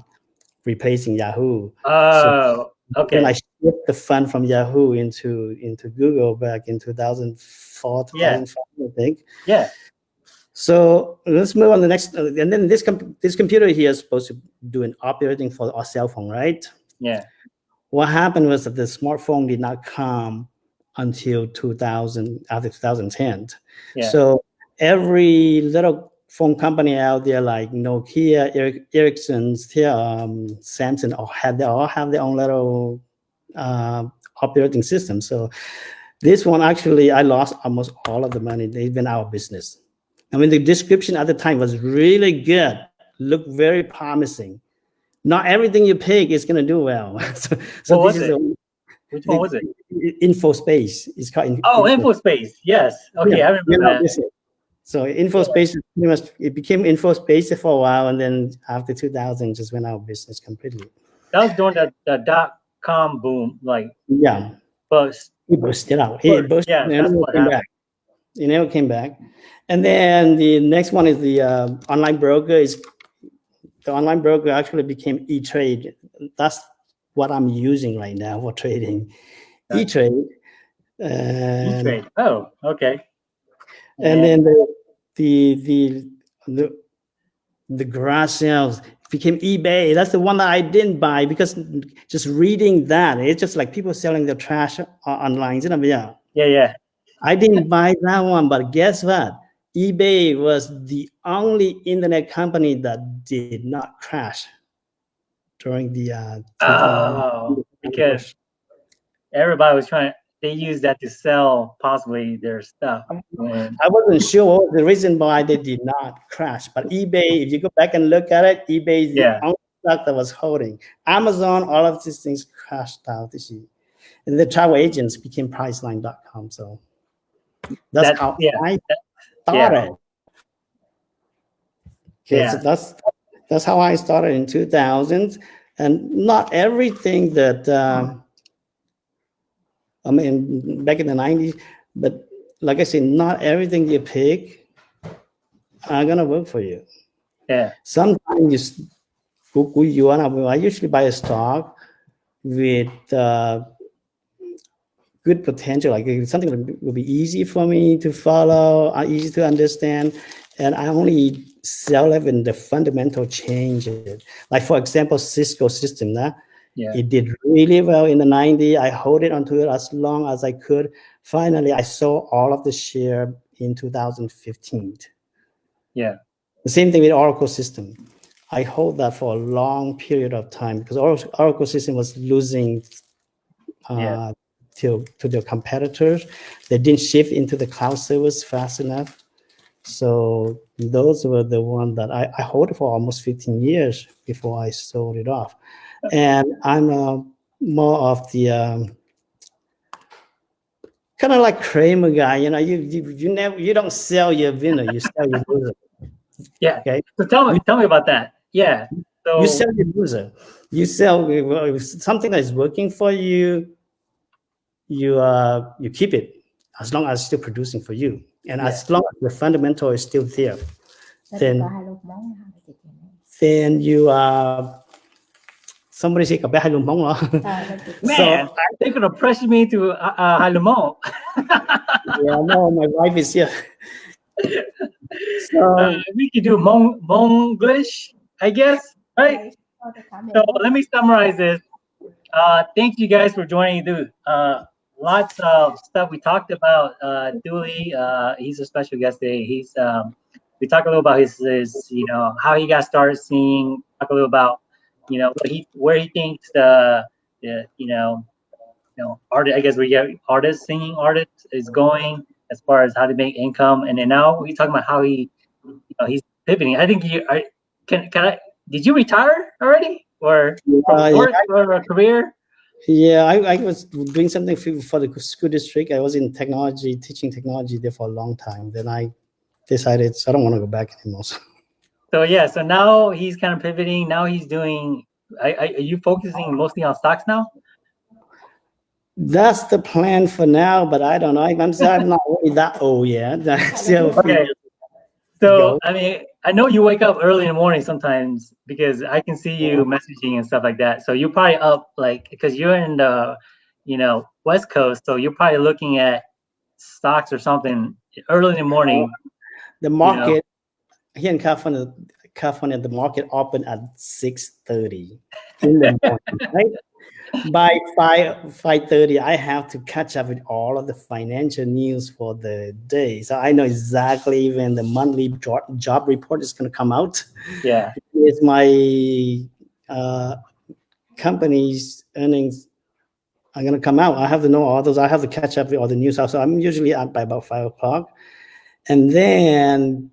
replacing Yahoo. Oh, okay. When I shipped the fund from Yahoo into into Google back in 2004, Yeah. 2005, I think. yeah. So let's move on to the next. uh, and then this com- this computer here is supposed to do an operating for our cell phone, right? Yeah. what happened was that the smartphone did not come until 2000 after 2010 Yeah. so every little phone company out there like nokia Eric, ericsson's here, um, samsung all had they all have their own little uh, operating system so this one actually i lost almost all of the money they've been out of business i mean the description at the time was really good looked very promising not everything you pick is going to do well. so so What this was is it? Which one was it? info space. It's called Oh, InfoSpace. Yes. Okay, Yeah, I you remember know, that. So info space is pretty much it became info space for a while, and then after 2000, just went out of business completely. That was during the, the dot com boom, like Yeah, bust. it busted out. It busted, yeah, and that's what happened. back. It never came back. And then the next one is the uh, online broker. Is the online broker actually became E Trade. That's what I'm using right now for trading. Yeah. E Trade. And, E-Trade. Oh, okay. and then the the the the, the garage sales became eBay. That's the one that I didn't buy because just reading that, it's just like people selling their trash online. You know, yeah. yeah, yeah. I didn't buy that one, but guess what? eBay was the only internet company that did not crash during the uh, Oh, because everybody was trying. they used that to sell possibly their stuff. And, I wasn't sure the reason why they did not crash, but eBay, if you go back and look at it, eBay is Yeah. the only stock that was holding. Amazon, all of these things crashed out this year. And the travel agents became Priceline.com. So that's That- how yeah, I started. Okay, Yeah. so that's that's how I started in 2000. And not everything that um, I mean back in the 90s, but like I said, not everything you pick are gonna work for you. yeah, Sometimes you- you wanna. I usually buy a stock with uh, good potential, like something that will be easy for me to follow, uh, easy to understand, and I only sell it when the fundamental changes. Like for example, Cisco system, nah? yeah, it did really well in the 90s. I hold it onto it as long as I could. Finally, I sold all of the share in 2015. yeah, The same thing with Oracle system. I hold that for a long period of time because Oracle, Oracle system was losing uh, Yeah. To, to their competitors. They didn't shift into the cloud service fast enough. So those were the one that I, I hold for almost 15 years before I sold it off. And I'm uh, more of the um, kind of like Cramer guy, you know, you, you you never you don't sell your winner, you sell your loser. yeah. Okay. So tell me, tell me about that. Yeah. So you sell your loser. You sell something that is working for you. You uh you keep it as long as it's still producing for you, and as long as the fundamental is still there, Then- có hai lô món hả? Chị chị nói. then you uh somebody say cặp bé hai lùm bóng đó. Ờ, nó chị- man, they're gonna pressure me to uh, uh, yeah, no, my wife is here. so Uh, we can do Hmong Hmonglish, I guess, right? Thôi, tôi cảm So let me summarize this. Uh, thank you guys for joining, dude. Uh, lots of stuff we talked about. Uh, Dooley, uh, he's a special guest today. He's um, we talked a little about his, his, you know, how he got started singing. Talk a little about, you know, what he where he thinks the, the you know, you know, art. I guess we get artists singing artists is going as far as how to make income, and then now we talking about how he, you know, he's pivoting. I think you are. Can can I? Did you retire already, or Uh, sports or a career? Yeah, I, I was doing something for, for the school district. I was in technology, teaching technology there for a long time. Then I decided so I don't want to go back anymore. So yeah, so now he's kind of pivoting. Now he's doing. I, I, are you focusing mostly on stocks now? That's the plan for now, but I don't know. I'm, I'm not really that old yet. I still have a few Okay. So I mean, I know you wake up early in the morning sometimes because I can see you messaging and stuff like that. So you're probably up like because you're in the, you know, West Coast. So you're probably looking at stocks or something early in the morning. the market here in California, California, the market opened at six thirty in the morning, right? By five five thirty, I have to catch up with all of the financial news for the day, so I know exactly when the monthly job, job report is going to come out. Yeah. Is my uh, company's earnings are going to come out? I have to know all those. I have to catch up with all the news. So I'm usually up by about five o'clock and then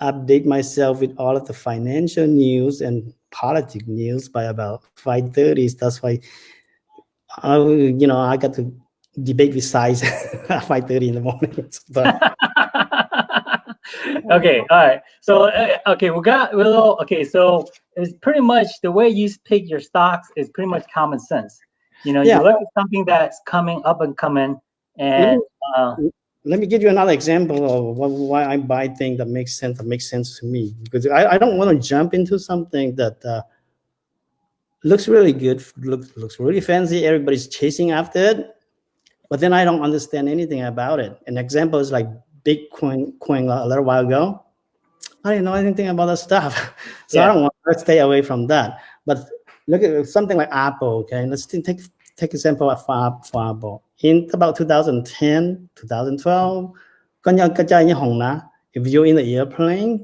update myself with all of the financial news and politic news by about 5.30 that's why I, you know i got to debate with size at 5.30 in the morning okay, all right. So uh, okay, we got we little okay. So it's pretty much the way you pick your stocks is pretty much common sense. You know, Yeah. you look at something that's coming up and coming, and uh, let me give you another example of wh- why i buy things that makes sense that makes sense to me because i, I don't want to jump into something that uh, looks really good looks, looks really fancy. Everybody's chasing after it but then i don't understand anything about it. An example is like bitcoin coin a little while ago. I didn't know anything about that stuff. So Yeah. i don't want to stay away from that. But look at something like apple okay? Let's take take example of for apple in about 2010 2012 có nhớ cái trai như hồng ná, if you're in the airplane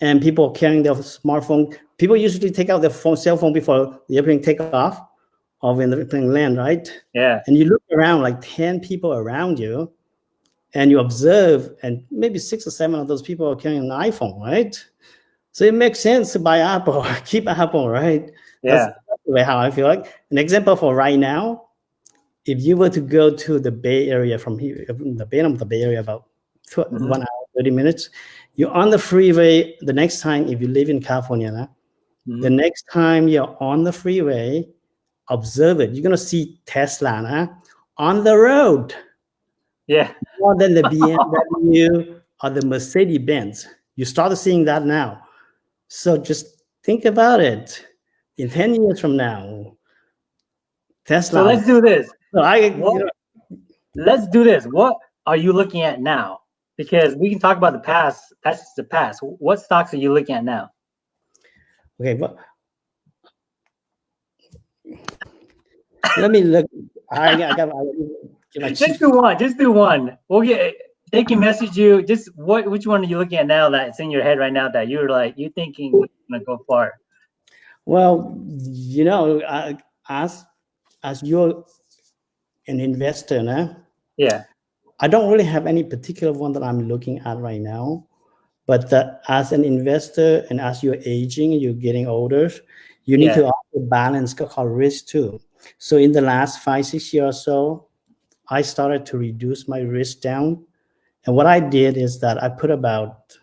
and people carrying their smartphone people usually take out their phone cell phone before the airplane take off of investing land, right? Yeah. And you look around like 10 people around you and you observe, and maybe six or seven of those people are carrying an iPhone, right? So it makes sense to buy Apple, keep Apple, right? Yeah. That's the way how I feel like. An example for right now, if you were to go to the Bay Area from here, the Bay of the Bay Area, about two, Mhm. one hour, 30 minutes, you're on the freeway. The next time, if you live in California, nah, Mhm. the next time you're on the freeway, observe it. You're gonna see Tesla nah, on the road yeah. more than the BMW or the Mercedes Benz. You start seeing that now. So just think about it. In 10 years from now, Tesla. So let's do this. So I, you know, Let's do this. What are you looking at now? Because we can talk about the past. That's the past. What stocks are you looking at now? okay, but let me look. I, got. I, my Just do one. Just do one. We'll get. They can message you. Just what? Which one are you looking at now? That's in your head right now. That you're like you thinking you're gonna go far. Well, you know, I, as as you're an investor, nah, Yeah. I don't really have any particular one that I'm looking at right now. But uh, as an investor and as you're aging, you're getting older, you need Yeah. to also balance called risk too. So in the last five, six years or so, I started to reduce my risk down. And what I did is that I put about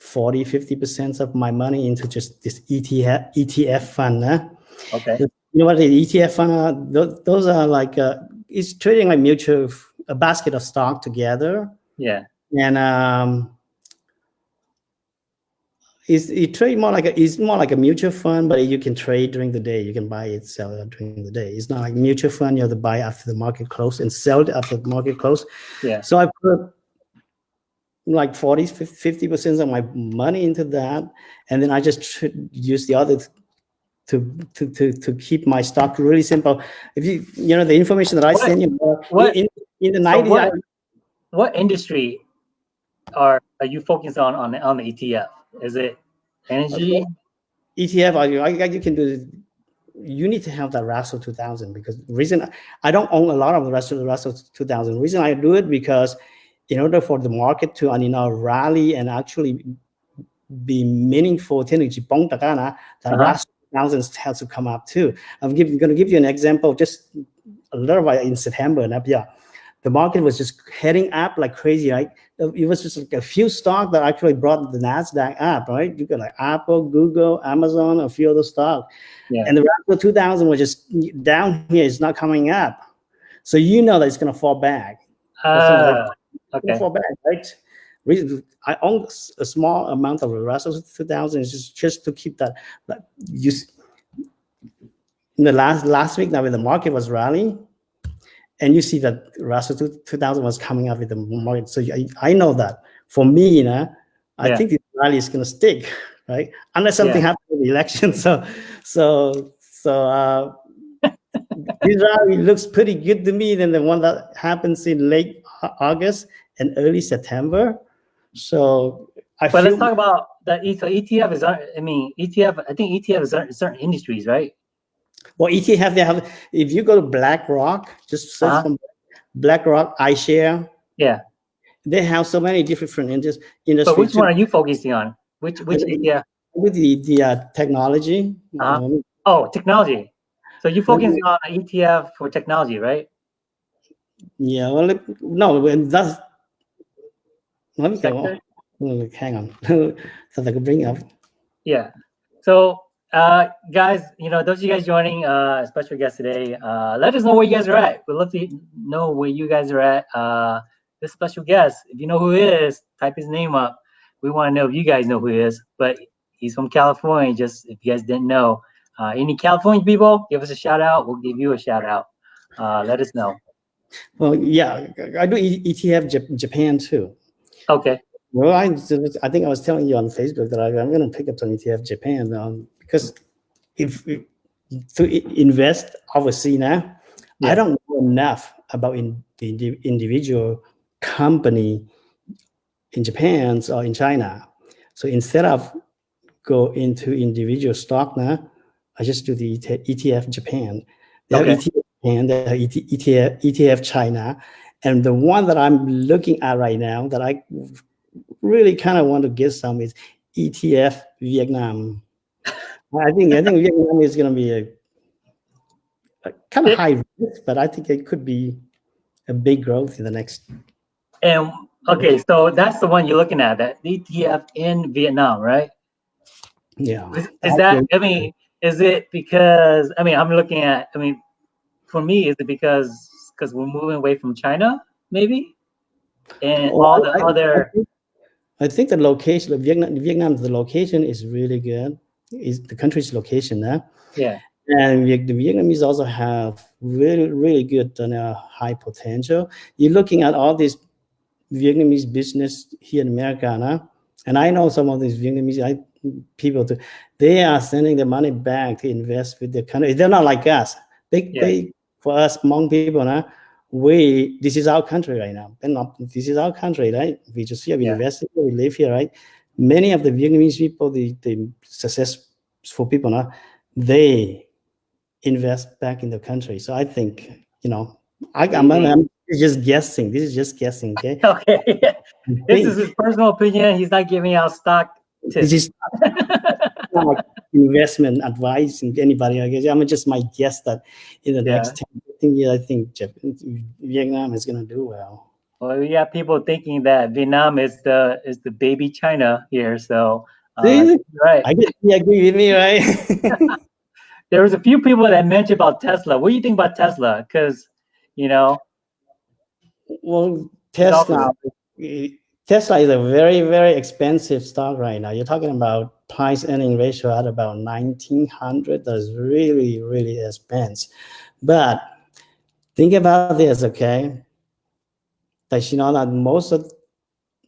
40, 50% of my money into just this ETF, ETF fund. huh? Okay. you know what the ETF fund are? Those, those are like uh, it's trading like mutual a basket of stock together, Yeah. and um, it's it trade more like a it's more like a mutual fund, but you can trade during the day. You can buy it, sell it during the day. It's not like mutual fund. You have to buy after the market close and sell it after the market close. Yeah. So I put like 40, 50 percent of my money into that, and then I just use the other to to to to keep my stock really simple. If you you know the information that I What- send you uh, what- in in the 90s so what, what industry are are you focused on on, on the etf is it energy uh, okay. etf I, I, you can do this you need to have that Russell 2000 because reason I don't own a lot of the Russell Russell 2000. Reason I do it because in order for the market to you know rally and actually be meaningful, energy the uh -huh. Russell 2000 has to come up too. I'm, going to give you an example just a little bit in September. Yeah the market was just heading up like crazy, right? Uh, it was just like a few stocks that actually brought the Nasdaq up, right? You got like Apple, Google, Amazon, a few other stocks, Yeah. and the Russell 2000 was just down here. It's not coming up, so you know that it's going to fall back. Ah, gonna okay. fall back, right? I own a small amount of the Russell 2000 is just just to keep that. Like you, in the last last week, now when the market was rallying, and you see that Russell 2000 was coming up with the market, so I, I know that for me, you know, I Yeah. think this rally is gonna stick, right? Unless something Yeah. happens in the election. So, so, so. uh this rally looks pretty good to me than the one that happens in late August and early September. So I But let's talk about that. E- So ETF is, I mean, ETF. I think ETF is certain industries, right? Well ETF they have if you go to BlackRock, just search Uh-huh. from BlackRock iShare, Yeah. they have so many different indus- But industries. which one are you focusing on? Which which ETF? with the, the uh, technology. Uh-huh. um, Oh, technology. So you focusing on ETF for technology, right? yeah, well, it- no, when that's let me go. On. Hang on, so I can bring up. Yeah. So, uh, guys, you know, those of you guys joining, uh, special guest today, uh, let us know where you guys are at. We'd love to know where you guys are at. Uh, this special guest, if you know who he is, type his name up. We want to know if you guys know who he is. But he's from California. Just if you guys didn't know, uh, any California people, give us a shout out. We'll give you a shout out. Uh, let us know. Well, yeah, I do ETF Japan too. Okay. Well, I, I think I was telling you on Facebook that I, I'm going to pick up some ETF Japan um, because if, if to invest overseas now, Yeah. I don't know enough about in, the indi- individual company in Japan or in China. So instead of go into individual stock now, I just do the ETF Japan. They have Okay. ETF Japan, they have E ETF, ETF China. And the one that I'm looking at right now that I really kind of want to get some is ETF Vietnam. I think I think Vietnam is going to be a, a kind of Yeah. high risk, but I think it could be a big growth in the next. And okay, so that's the one you're looking at, that ETF in Vietnam, right? Yeah, Is, is that? I mean, is it because? I mean, I'm looking at. I mean, for me, is it because because we're moving away from China, maybe, and Well, all the I- I other? think- I think the location of Vietnam, Vietnam, the location is really good. Is the country's location there, Yeah, and the Vietnamese also have really, really good and uh, high potential. You're looking at all these Vietnamese business here in America, now, and I know some of these Vietnamese I, people. Too, they are sending the money back to invest with the country. They're not like us. They, Yeah. they for us Hmong people now, we this is our country right now. And not, this is our country, right? We just here, we Yeah. invest here, we live here, right? Many of the Vietnamese people, the, the successful people now, they invest back in the country. So I think, you know, I, I'm. I'm just guessing. This is just guessing, okay? okay. This is his personal opinion. He's not giving out stock this tips. is not like investment advice and anybody. I guess I'm just my guess that in the Yeah. next 10, 15 years, I think Japan, Vietnam is going to do well. Well, we have people thinking that Vietnam is the is the baby China here. So, uh, right. I guess you agree with me, right? there was a few people that mentioned about Tesla. What do you think about Tesla? Because, you know, well, Tesla, Tesla is a very, very expensive stock right now. You're talking about price earning ratio at about 1900. That's really, really expensive. But think about this, okay? You know that most of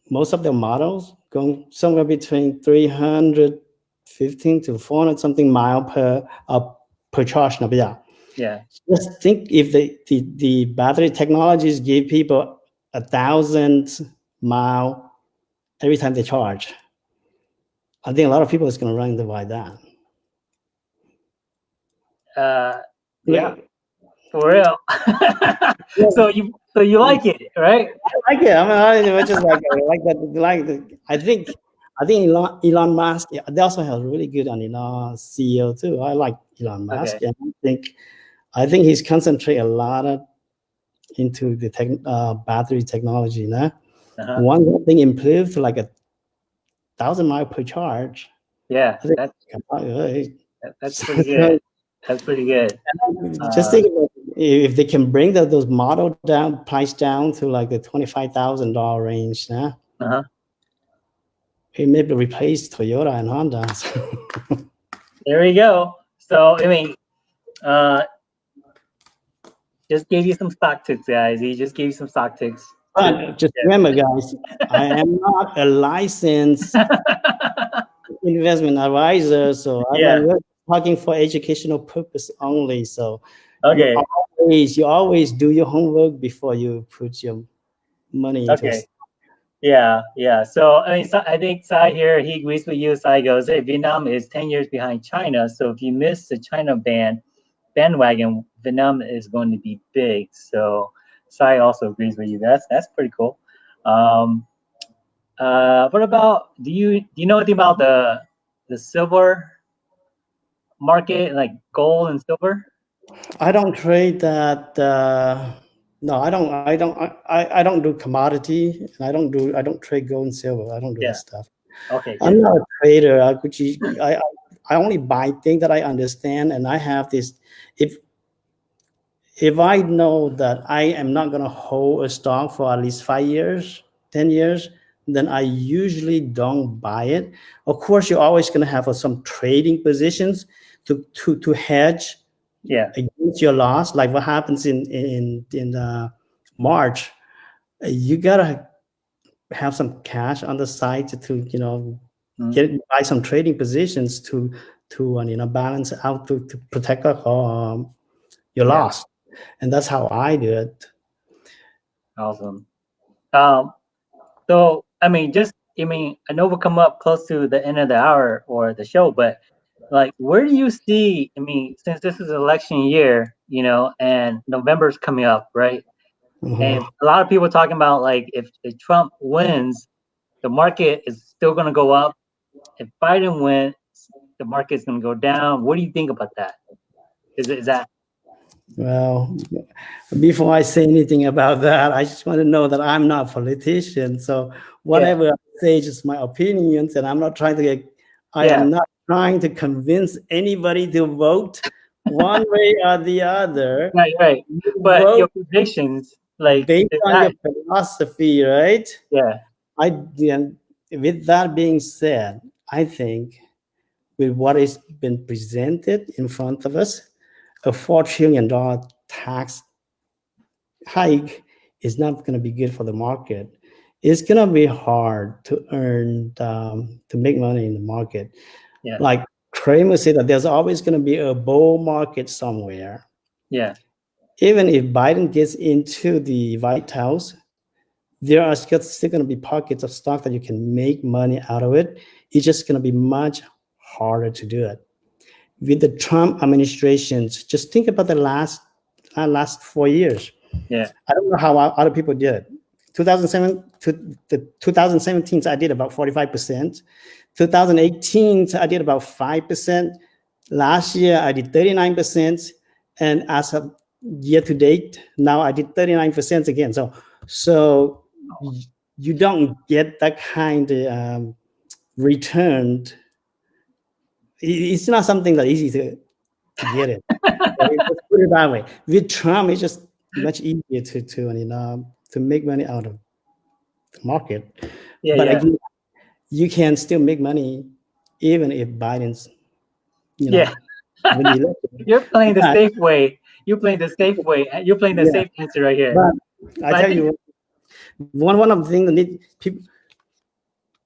most of the models go somewhere between 315 to 400 something mile per uh, per charge. Yeah. yeah, Just think if the, the, the battery technologies give people a thousand mile every time they charge. I think a lot of people is going to run into buy that. uh, yeah, for real. so you so you like it, right? I like it. I mean, I just like I like that. Like the, I think I think Elon, Elon Musk. Yeah, they also have really good on Elon CEO too. I like Elon Musk, Okay. and I think I think he's concentrate a lot of into the tech, uh, battery technology now. Uh-huh. One thing improved to like a thousand mile per charge. Yeah, that's Uh, that's pretty good. That's pretty good. Just Uh, think about if they can bring the, those model down price down to like the twenty five thousand dollar range now. Uh-huh. It maybe replace Toyota and Honda. There we go. So I mean, uh, just gave you some stock tips, guys. He just gave you some stock tips. But just remember, guys, I am not a licensed investment advisor, so I'm Yeah. talking for educational purpose only. So okay. you always you always do your homework before you put your money into. Okay. Yeah, yeah. So I mean, Sa- I think Sai here he agrees with you. Sai goes, "Hey, Vietnam is ten years behind China. So if you miss the China ban bandwagon, Vietnam is going to be big." So Sai also agrees with you. That's that's pretty cool. Um, uh, what about do you do you know anything about the the silver market, like gold and silver? I don't trade that. Uh, no, I don't. I don't. I, I don't do commodity, and I don't do. I don't trade gold and silver. I don't do Yeah. that stuff. Okay, I'm not a trader. I could. I I, I only buy things that I understand, and I have this. If if I know that I am not going to hold a stock for at least five years, ten years, then I usually don't buy it. Of course, you're always going to have uh, some trading positions to to to hedge yeah, against your loss, like what happens in in in uh, March, you gotta have some cash on the side to, to you know Mhm. get buy some trading positions to to uh, you know balance out to, to protect um, your Yeah. loss, and that's how I do it. Awesome. Um, so I mean, just I mean, I know we'll come up close to the end of the hour or the show, but like where do you see i mean since this is election year you know and november's coming up right Mhm. and a lot of people talking about like if, if trump wins the market is still going to go up if biden wins the market's going to go down what do you think about that is, is that Well, before I say anything about that, I just want to know that I'm not a politician. So whatever I say is just my opinions, and I'm not trying to get. I Yeah. am not trying to convince anybody to vote one way or the other. right right but Vote your predictions like based on that- your philosophy, right? yeah I then, with that being said, I think with what has been presented in front of us, a four trillion dollar tax hike is not going to be good for the market. It's going to be hard to earn um, to make money in the market. Yeah. Like Cramer said that there's always going to be a bull market somewhere. yeah Even if Biden gets into the White House, there are still, still going to be pockets of stock that you can make money out of it. It's just going to be much harder to do it. With the Trump administrations, just think about the last uh, last four years. Yeah. I don't know how other people did. 2007 to the 2017, I did about 45%. 2018, I did about 5%. Last year, I did 39%. And as of year to date, now I did 39% again. So, so you don't get that kind of um, return. It's not something that easy to, to get it. Put it that way. With Trump, it's just much easier to to you know to make money out of the market. yeah but yeah again, you can still make money even if Biden's you know yeah. he you're playing the safe way. You're playing the safe way. You're playing the Yeah. safe answer right here. But I But tell you, one one of the things that need people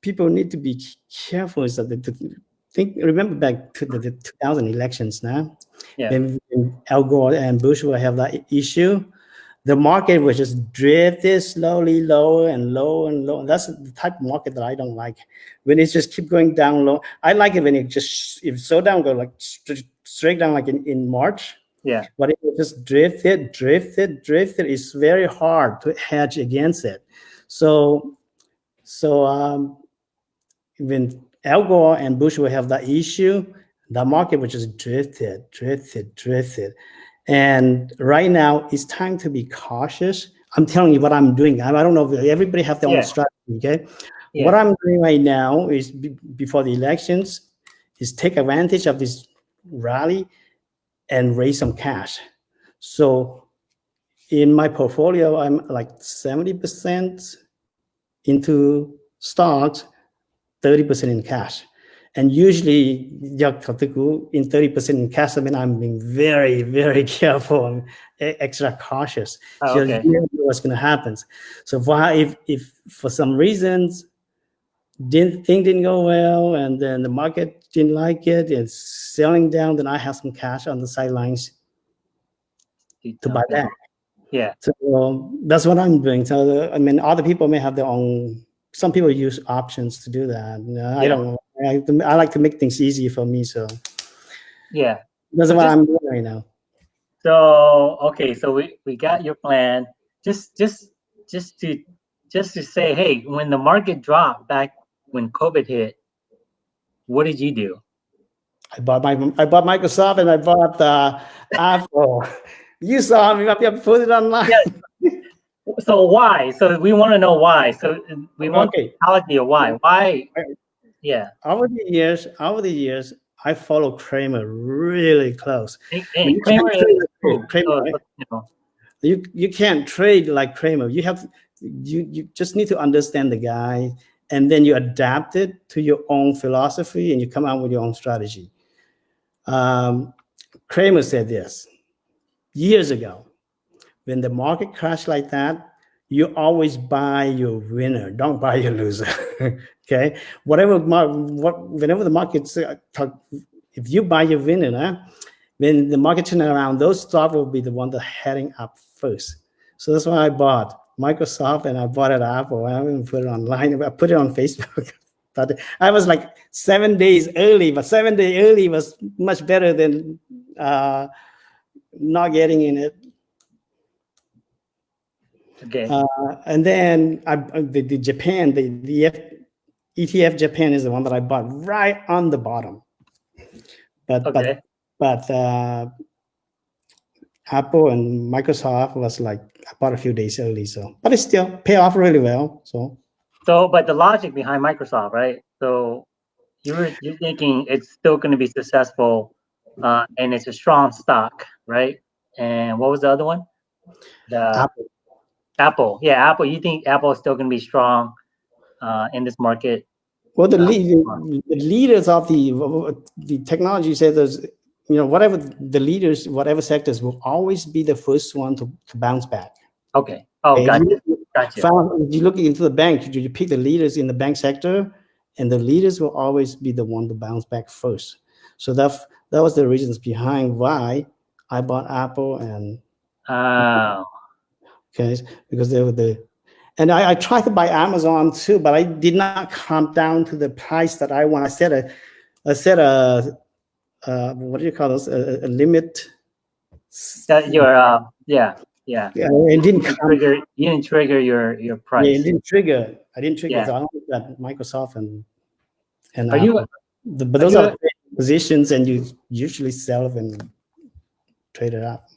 people need to be careful is that the, the- think remember back to the, the 2000 elections now Yeah. when Al Gore and Bush will have that issue. The market was just drifted slowly lower and lower and lower. That's the type of market that I don't like. When it just keep going down low, I like it when it just if so down go like straight down like in, in March. Yeah. But if it just drifted, drifted, drifted, it's very hard to hedge against it. So, so um, when Al Gore and Bush will have that issue, the market will just drifted, drifted, drifted. And right now, it's time to be cautious. I'm telling you what I'm doing. I, don't know if everybody have their Yeah. own strategy. Okay, Yeah. what I'm doing right now is before the elections, is take advantage of this rally and raise some cash. So in my portfolio, I'm like 70% into stocks, 30% in cash. And usually, in 30% in cash, I mean, I'm being very, very careful and extra cautious. Oh, So okay. know what's going to happen. So if, if for some reasons, didn't thing didn't go well, and then the market didn't like it, it's selling down, then I have some cash on the sidelines to buy that. Yeah. So um, that's what I'm doing. So the- I mean, other people may have their own. Some people use options to do that. Know, I don't know. I, I like to make things easy for me, so Yeah. that's what just- I'm doing right now. So okay, so we, we got your plan. Just just just to just to say, hey, when the market dropped back when COVID hit, what did you do? I bought my I bought Microsoft and I bought uh, Apple. You saw me. I put it online. So why? So we want to know why. So we want Okay. psychology of why. Why? Yeah. Over the years, over the years, I follow Cramer really close. And you Cramer can't trade- Cramer, right? you know, you you can't trade like Cramer. You have you you just need to understand the guy, and then you adapt it to your own philosophy, and you come out with your own strategy. Um, Cramer said this years ago, when the market crashed like that, you always buy your winner. Don't buy your loser. okay, whatever what whenever the market's talk, if you buy your winner, huh, when the market turn around, those stocks will be the one that heading up first. So that's why I bought Microsoft and I bought it Apple. I haven't put it online. I put it on Facebook. But I was like seven days early, but seven day early was much better than uh, not getting in it. Okay. Uh, and then I, the, the Japan, the, the F, ETF Japan is the one that I bought right on the bottom. But okay. but but uh, Apple and Microsoft was like I bought a few days early, so but it still pay off really well. So So, but the logic behind Microsoft, right? So you were you're thinking it's still going to be successful, uh, and it's a strong stock, right? And what was the other one? The Apple. Apple. Yeah, Apple. You think Apple is still going to be strong uh, in this market? Well, the, lead, the leaders of the the technology sectors, you know, whatever the leaders, whatever sectors will always be the first one to, to bounce back. Okay. Oh, Okay, gotcha. you- Gotcha. found- if you look into the bank, you, you pick the leaders in the bank sector, and the leaders will always be the one to bounce back first. So that that was the reasons behind why I bought Apple and Oh, okay because they were the and I, I tried to buy Amazon too, but I did not come down to the price that I want. I set a I set a uh, what do you call those a, a limit. that your uh, yeah, yeah. Yeah, it didn't You trigger. You didn't trigger your your price. Yeah, it didn't trigger. I didn't trigger. Yeah. So I Microsoft and and Are you The- but are those you are a- positions, and you usually sell them and trade it up.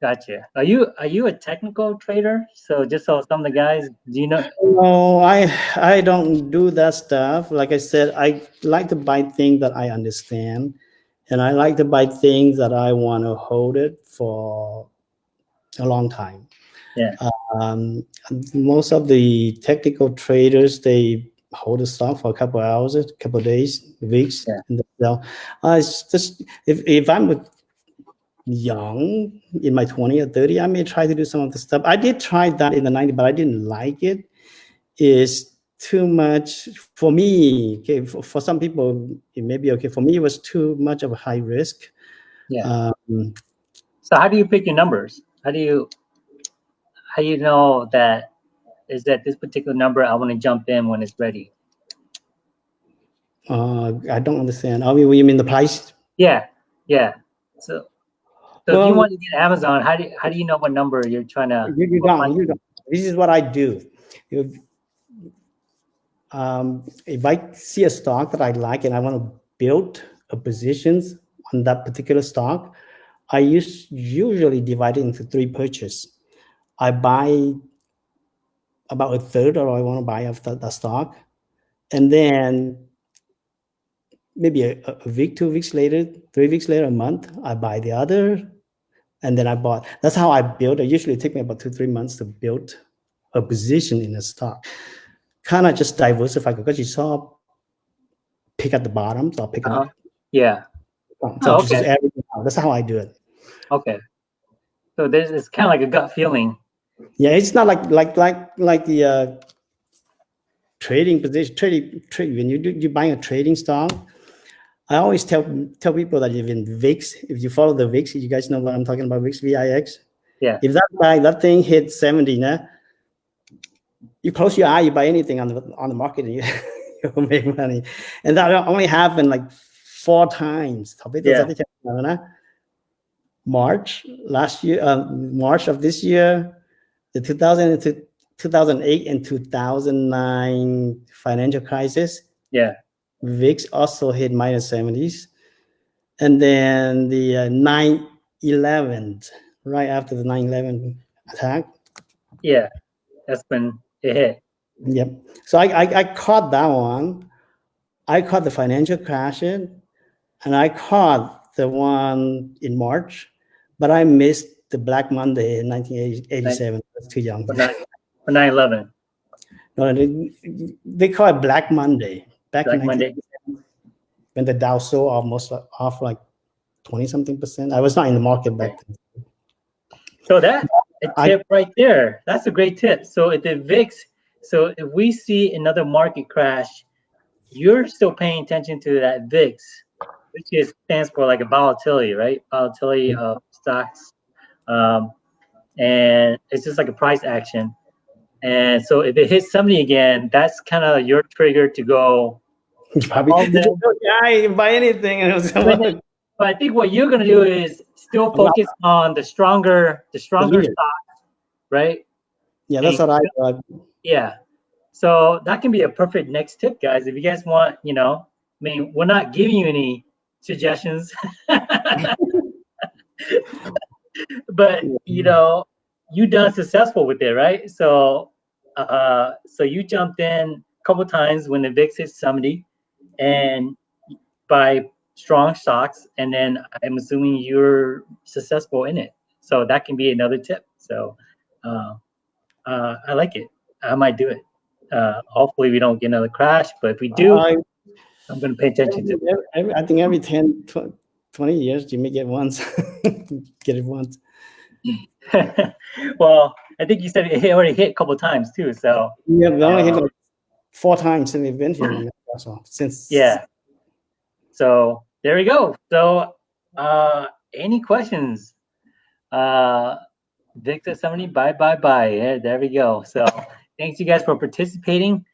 Gotcha. Are you are you a technical trader? So just so some of the guys, do you know? No, I I don't do that stuff. Like I said, I like to buy things that I understand, and I like to buy things that I want to hold it for a long time. Yeah. Um, most of the technical traders they hold the stock for a couple hours, a couple days, weeks, Yeah. and they sell. Uh, it's just if if I'm with young in my 20 or 30 i may try to do some of the stuff i did try that in the 90s but i didn't like it. is too much for me okay for, for some people it may be okay for me it was too much of a high risk Yeah. um, So how do you pick your numbers? How do you how do you know that is that this particular number I want to jump in when it's ready? uh, i don't understand i mean you mean the price Yeah, yeah. So so if you want to get Amazon, how do you, how do you know what number you're trying to? you, you don't, you don't. This is what I do. If, um, if I see a stock that I like and I want to build a positions on that particular stock, I use usually divide it into three purchase. I buy about a third or I want to buy of the, the stock. And then maybe a, a week, two weeks later, three weeks later, a month, I buy the other and then I bought. That's how I build. It usually take me about two, three months to build a position in a stock. Kind of just diversify because you saw pick at the bottom, so I'll pick Uh-huh. up. Yeah. So Oh, just okay. everything. That's how I do it. Okay. So there's it's kind of like a gut feeling. Yeah, it's not like like like like the uh, trading position. Trading trade when you do you buying a trading stock. I always tell tell people that if in VIX, if you follow the VIX, you guys know what I'm talking about, VIX, VIX. Yeah. If that guy that thing hit 70, nah, you close your eye, you buy anything on the on the market, and you you'll make money. And that only happened like four times. Yeah. tadi cakap mana? March last year, um, March of this year, the 2000 and two- 2008 and 2009 financial crisis, Yeah. VIX also hit minus 70s. And then the uh, 9 11, right after the 9 11 attack. Yeah. That's when it hit. Yep. So I, I, I caught that one. I caught the financial crash in, and I caught the one in March, but I missed the Black Monday in 1987. That's too young. For 9 for 9/11. No, they, they call it Black Monday. Back Black in Monday. when the Dow sold almost like- off like 20 something percent. I was not in the market back then. So that a I- tip right there. That's a great tip. So if the VIX, so if we see another market crash, you're still paying attention to that VIX, which is stands for like a volatility, right? Volatility of stocks, um, and it's just like a price action. And so if it hits 70 again, that's kind of your trigger to go. Probably, oh, yeah, buy anything. And it was, But I think what you're gonna do is still focus on the stronger, the stronger stock, right? yeah, that's what I thought. Yeah. So that can be a perfect next tip, guys. If you guys want, you know, I mean, we're not giving you any suggestions, but you know, you done successful with it, right? So, uh, so you jumped in a couple times when the VIX hit 70, and by strong stocks, and then I'm assuming you're successful in it. So that can be another tip. So, uh, uh, I like it. I might do it. Uh, hopefully we don't get another crash, but if we do, I, I'm going to pay attention to every- I think every 10, 20 years, you may get once. get it once. well, I think you said it already hit a couple times too. So Yeah, we only hit Uh, like four times since we've been here. in Since yeah. So there we go. So uh, any questions? Uh, Victor 70, bye, bye, bye. Yeah, there we go. So thanks you guys for participating.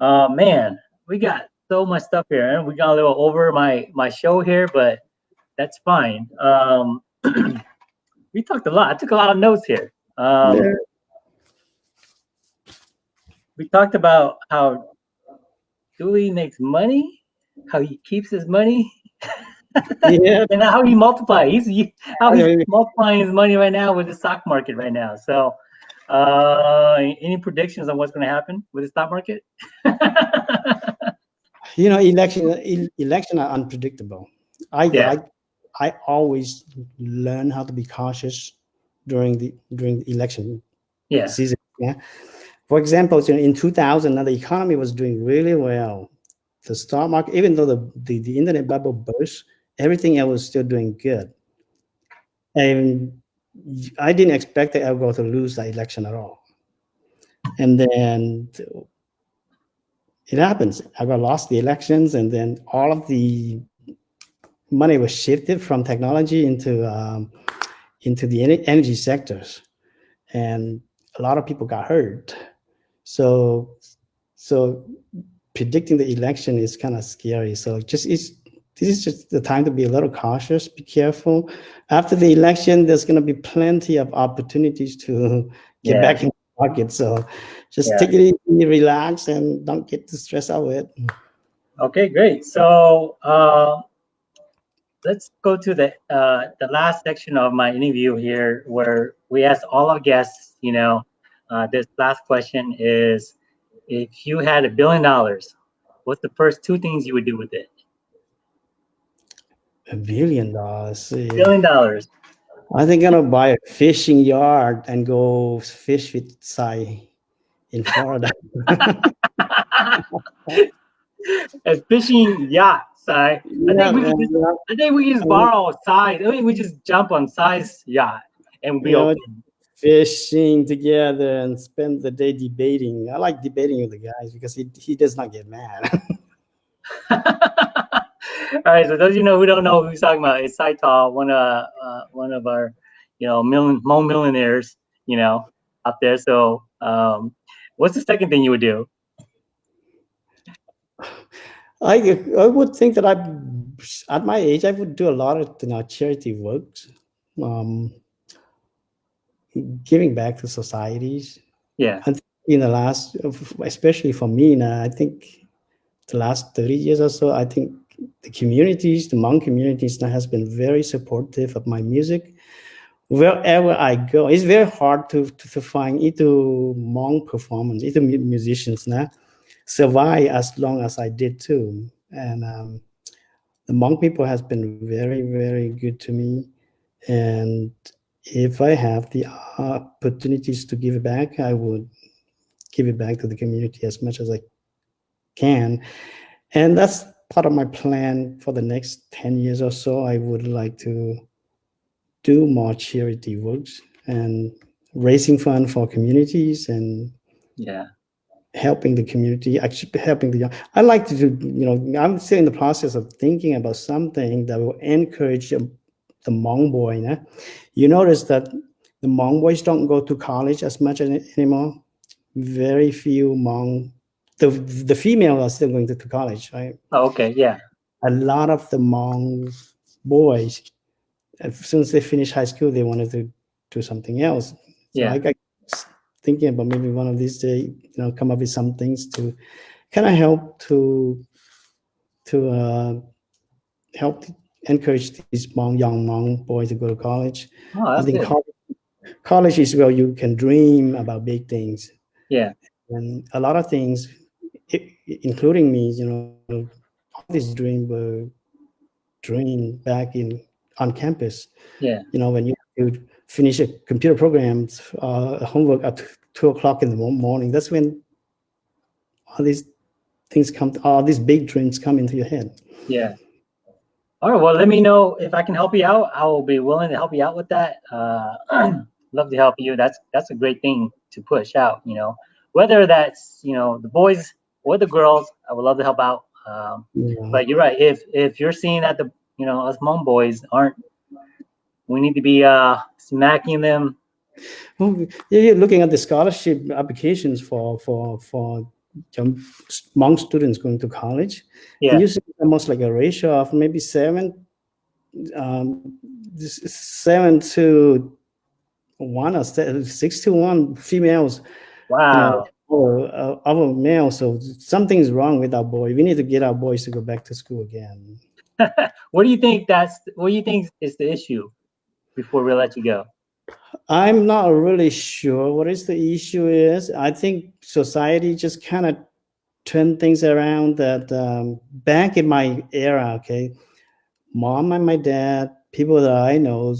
Uh, man, we got so much stuff here. and We got a little over my my show here, but that's fine. Um, we talked a lot. I took a lot of notes here. Um, Yeah. we talked about how Dooley makes money, how he keeps his money, yeah, and how he multiplies. He's how he's multiplying his money right now with the stock market right now. So, uh, any predictions on what's going to happen with the stock market? you know, election el- election are unpredictable. I, Yeah. I I always learn how to be cautious during the during the election yeah, season. Yeah. For example, in 2000, now the economy was doing really well. The stock market, even though the, the, the internet bubble burst, everything else was still doing good. And I didn't expect that I going to lose the election at all. And then it happens. I got lost the elections, and then all of the money was shifted from technology into um, into the energy sectors, and a lot of people got hurt. So, so predicting the election is kind of scary. So just it's this is just the time to be a little cautious, be careful. After the election, there's going to be plenty of opportunities to get Yeah. back in the market. So just Yeah. take it easy, relax, and don't get too stressed out with it. Okay, great. So uh, let's go to the uh, the last section of my interview here, where we ask all our guests. You know, uh, this last question is: If you had a billion dollars, what's the first two things you would do with it? A billion dollars. see. Billion dollars. I think I'm gonna buy a fishing yard and go fish with Sai in Florida. a fishing yacht, Si. I think we just. I think we just borrow size. I think we just jump on size yacht and we open. fishing together and spend the day debating. I like debating with the guys because he, he does not get mad. All right, so those of you know who don't know who he's talking about, it's Saital, one of uh, one of our, you know, million millionaires, you know, out there. So, um, what's the second thing you would do? I I would think that I at my age I would do a lot of you know charity works, um, giving back to societies. Yeah, In the last, especially for me now, I think the last thirty years or so, I think the communities, the Hmong communities, now has been very supportive of my music. Wherever I go, it's very hard to to, to find either Hmong performance, either musicians now survive as long as I did too. And um, the Hmong people has been very, very good to me. And if I have the opportunities to give back, I would give it back to the community as much as I can. And that's part of my plan for the next 10 years or so. I would like to do more charity works and raising fund for communities and yeah, helping the community, actually helping the young. I like to do, you know, I'm still in the process of thinking about something that will encourage the Hmong boy. Né? You notice that the Hmong boys don't go to college as much any- anymore. very few Hmong. The the female are still going to, to college, right? Oh, okay, yeah, A lot of the Hmong boys, as soon as they finish high school, they wanted to do something else. So Yeah. I s- thinking about maybe one of these days, you know, come up with some things to kind of help to to uh, help encourage these Hmong, young Hmong boys to go to college. oh, I think college, college is where you can dream about big things. Yeah, And a lot of things, i- including me, you know, all these dreams were dreamed back in on campus. yeah, You know, when you, you finish a computer programs uh, homework at two o'clock in the morning, that's when all these things come, all these big dreams come into your head. yeah. All right, well, let me know if I can help you out. I will be willing to help you out with that. Uh, love to help you. That's that's a great thing to push out. You know, whether that's you know the boys or the girls, I would love to help out. Um, know. but you're right. If if you're seeing that the you know us Hmong boys aren't, we need to be uh smacking them. Well, yeah, you're looking at the scholarship applications for for for young Hmong students going to college. Yeah, Usually almost like a ratio of maybe seven, um, seven to one or six to one females, you wow. know, or uh, our males. So something is wrong with our boy. We need to get our boys to go back to school again. What do you think? That's what do you think is the issue? Before we let you go. I'm not really sure what is the issue is. I think society just kind of turned things around that um, back in my era, okay, mom and my dad, people that I know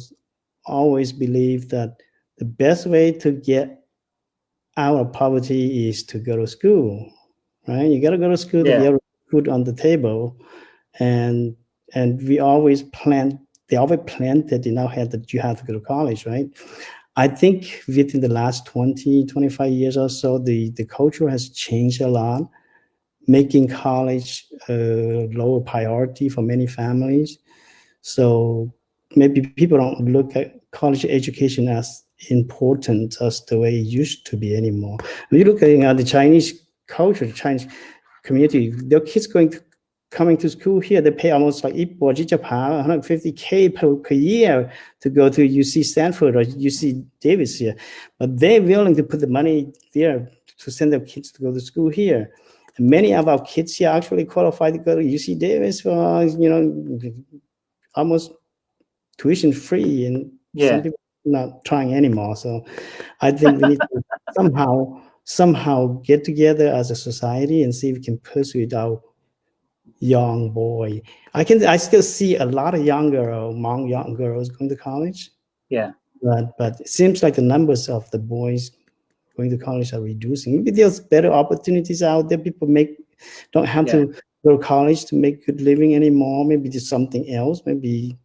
always believe that the best way to get out of poverty is to go to school, right? You got to go to school Yeah. to get food on the table. And and we always plan they always that in our head that you have to go to college, right? I think within the last 20, 25 years or so, the, the culture has changed a lot, making college a lower priority for many families. So maybe people don't look at college education as important as the way it used to be anymore. When you look at uh, the Chinese culture, the Chinese community, their kids going to coming to school here, they pay almost like 150k per, per year to go to UC Stanford or UC Davis here. But they're willing to put the money there to send their kids to go to school here. And many of our kids here actually qualified to go to UC Davis for, you know, almost tuition free and Yeah. some people not trying anymore. So I think we need to somehow somehow get together as a society and see if we can persuade our young boy. I can I still see a lot of young younger among young girls going to college. Yeah. But but it seems like the numbers of the boys going to college are reducing. Maybe there's better opportunities out there. People make don't have to go to college to make good living anymore. Maybe there's something else. Maybe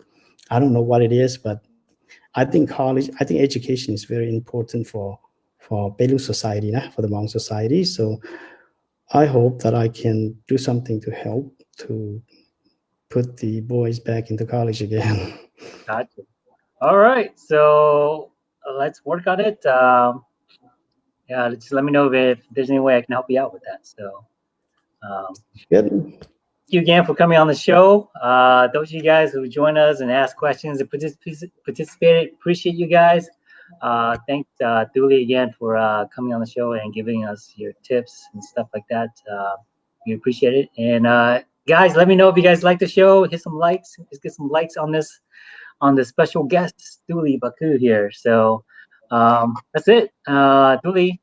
I don't know what it is, but I think college, I think education is very important for for Belu society, nah, for the Hmong society. So I hope that I can do something to help to put the boys back into college again. Gotcha. All right, so let's work on it. Um, yeah, just let me know if there's any way I can help you out with that. So, um, Good. thank you again for coming on the show. Uh, those of you guys who joined us and asked questions and particip- participated, appreciate you guys. Uh, thanks, uh, Dooley again for uh, coming on the show and giving us your tips and stuff like that. Uh, we appreciate it. And uh, guys, let me know if you guys like the show. Hit some likes. Let's get some likes on this on the special guest, Dooley Baku here. So um, that's it. Uh, Dooley,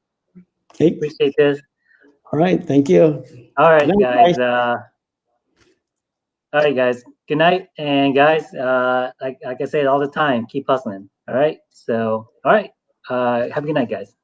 Hey, appreciate this. all right. Thank you. All right, night, guys. Uh, all right, guys. Good night, and guys. Uh, like like I say all the time, keep hustling. All right. So, all right. Uh, have a good night, guys.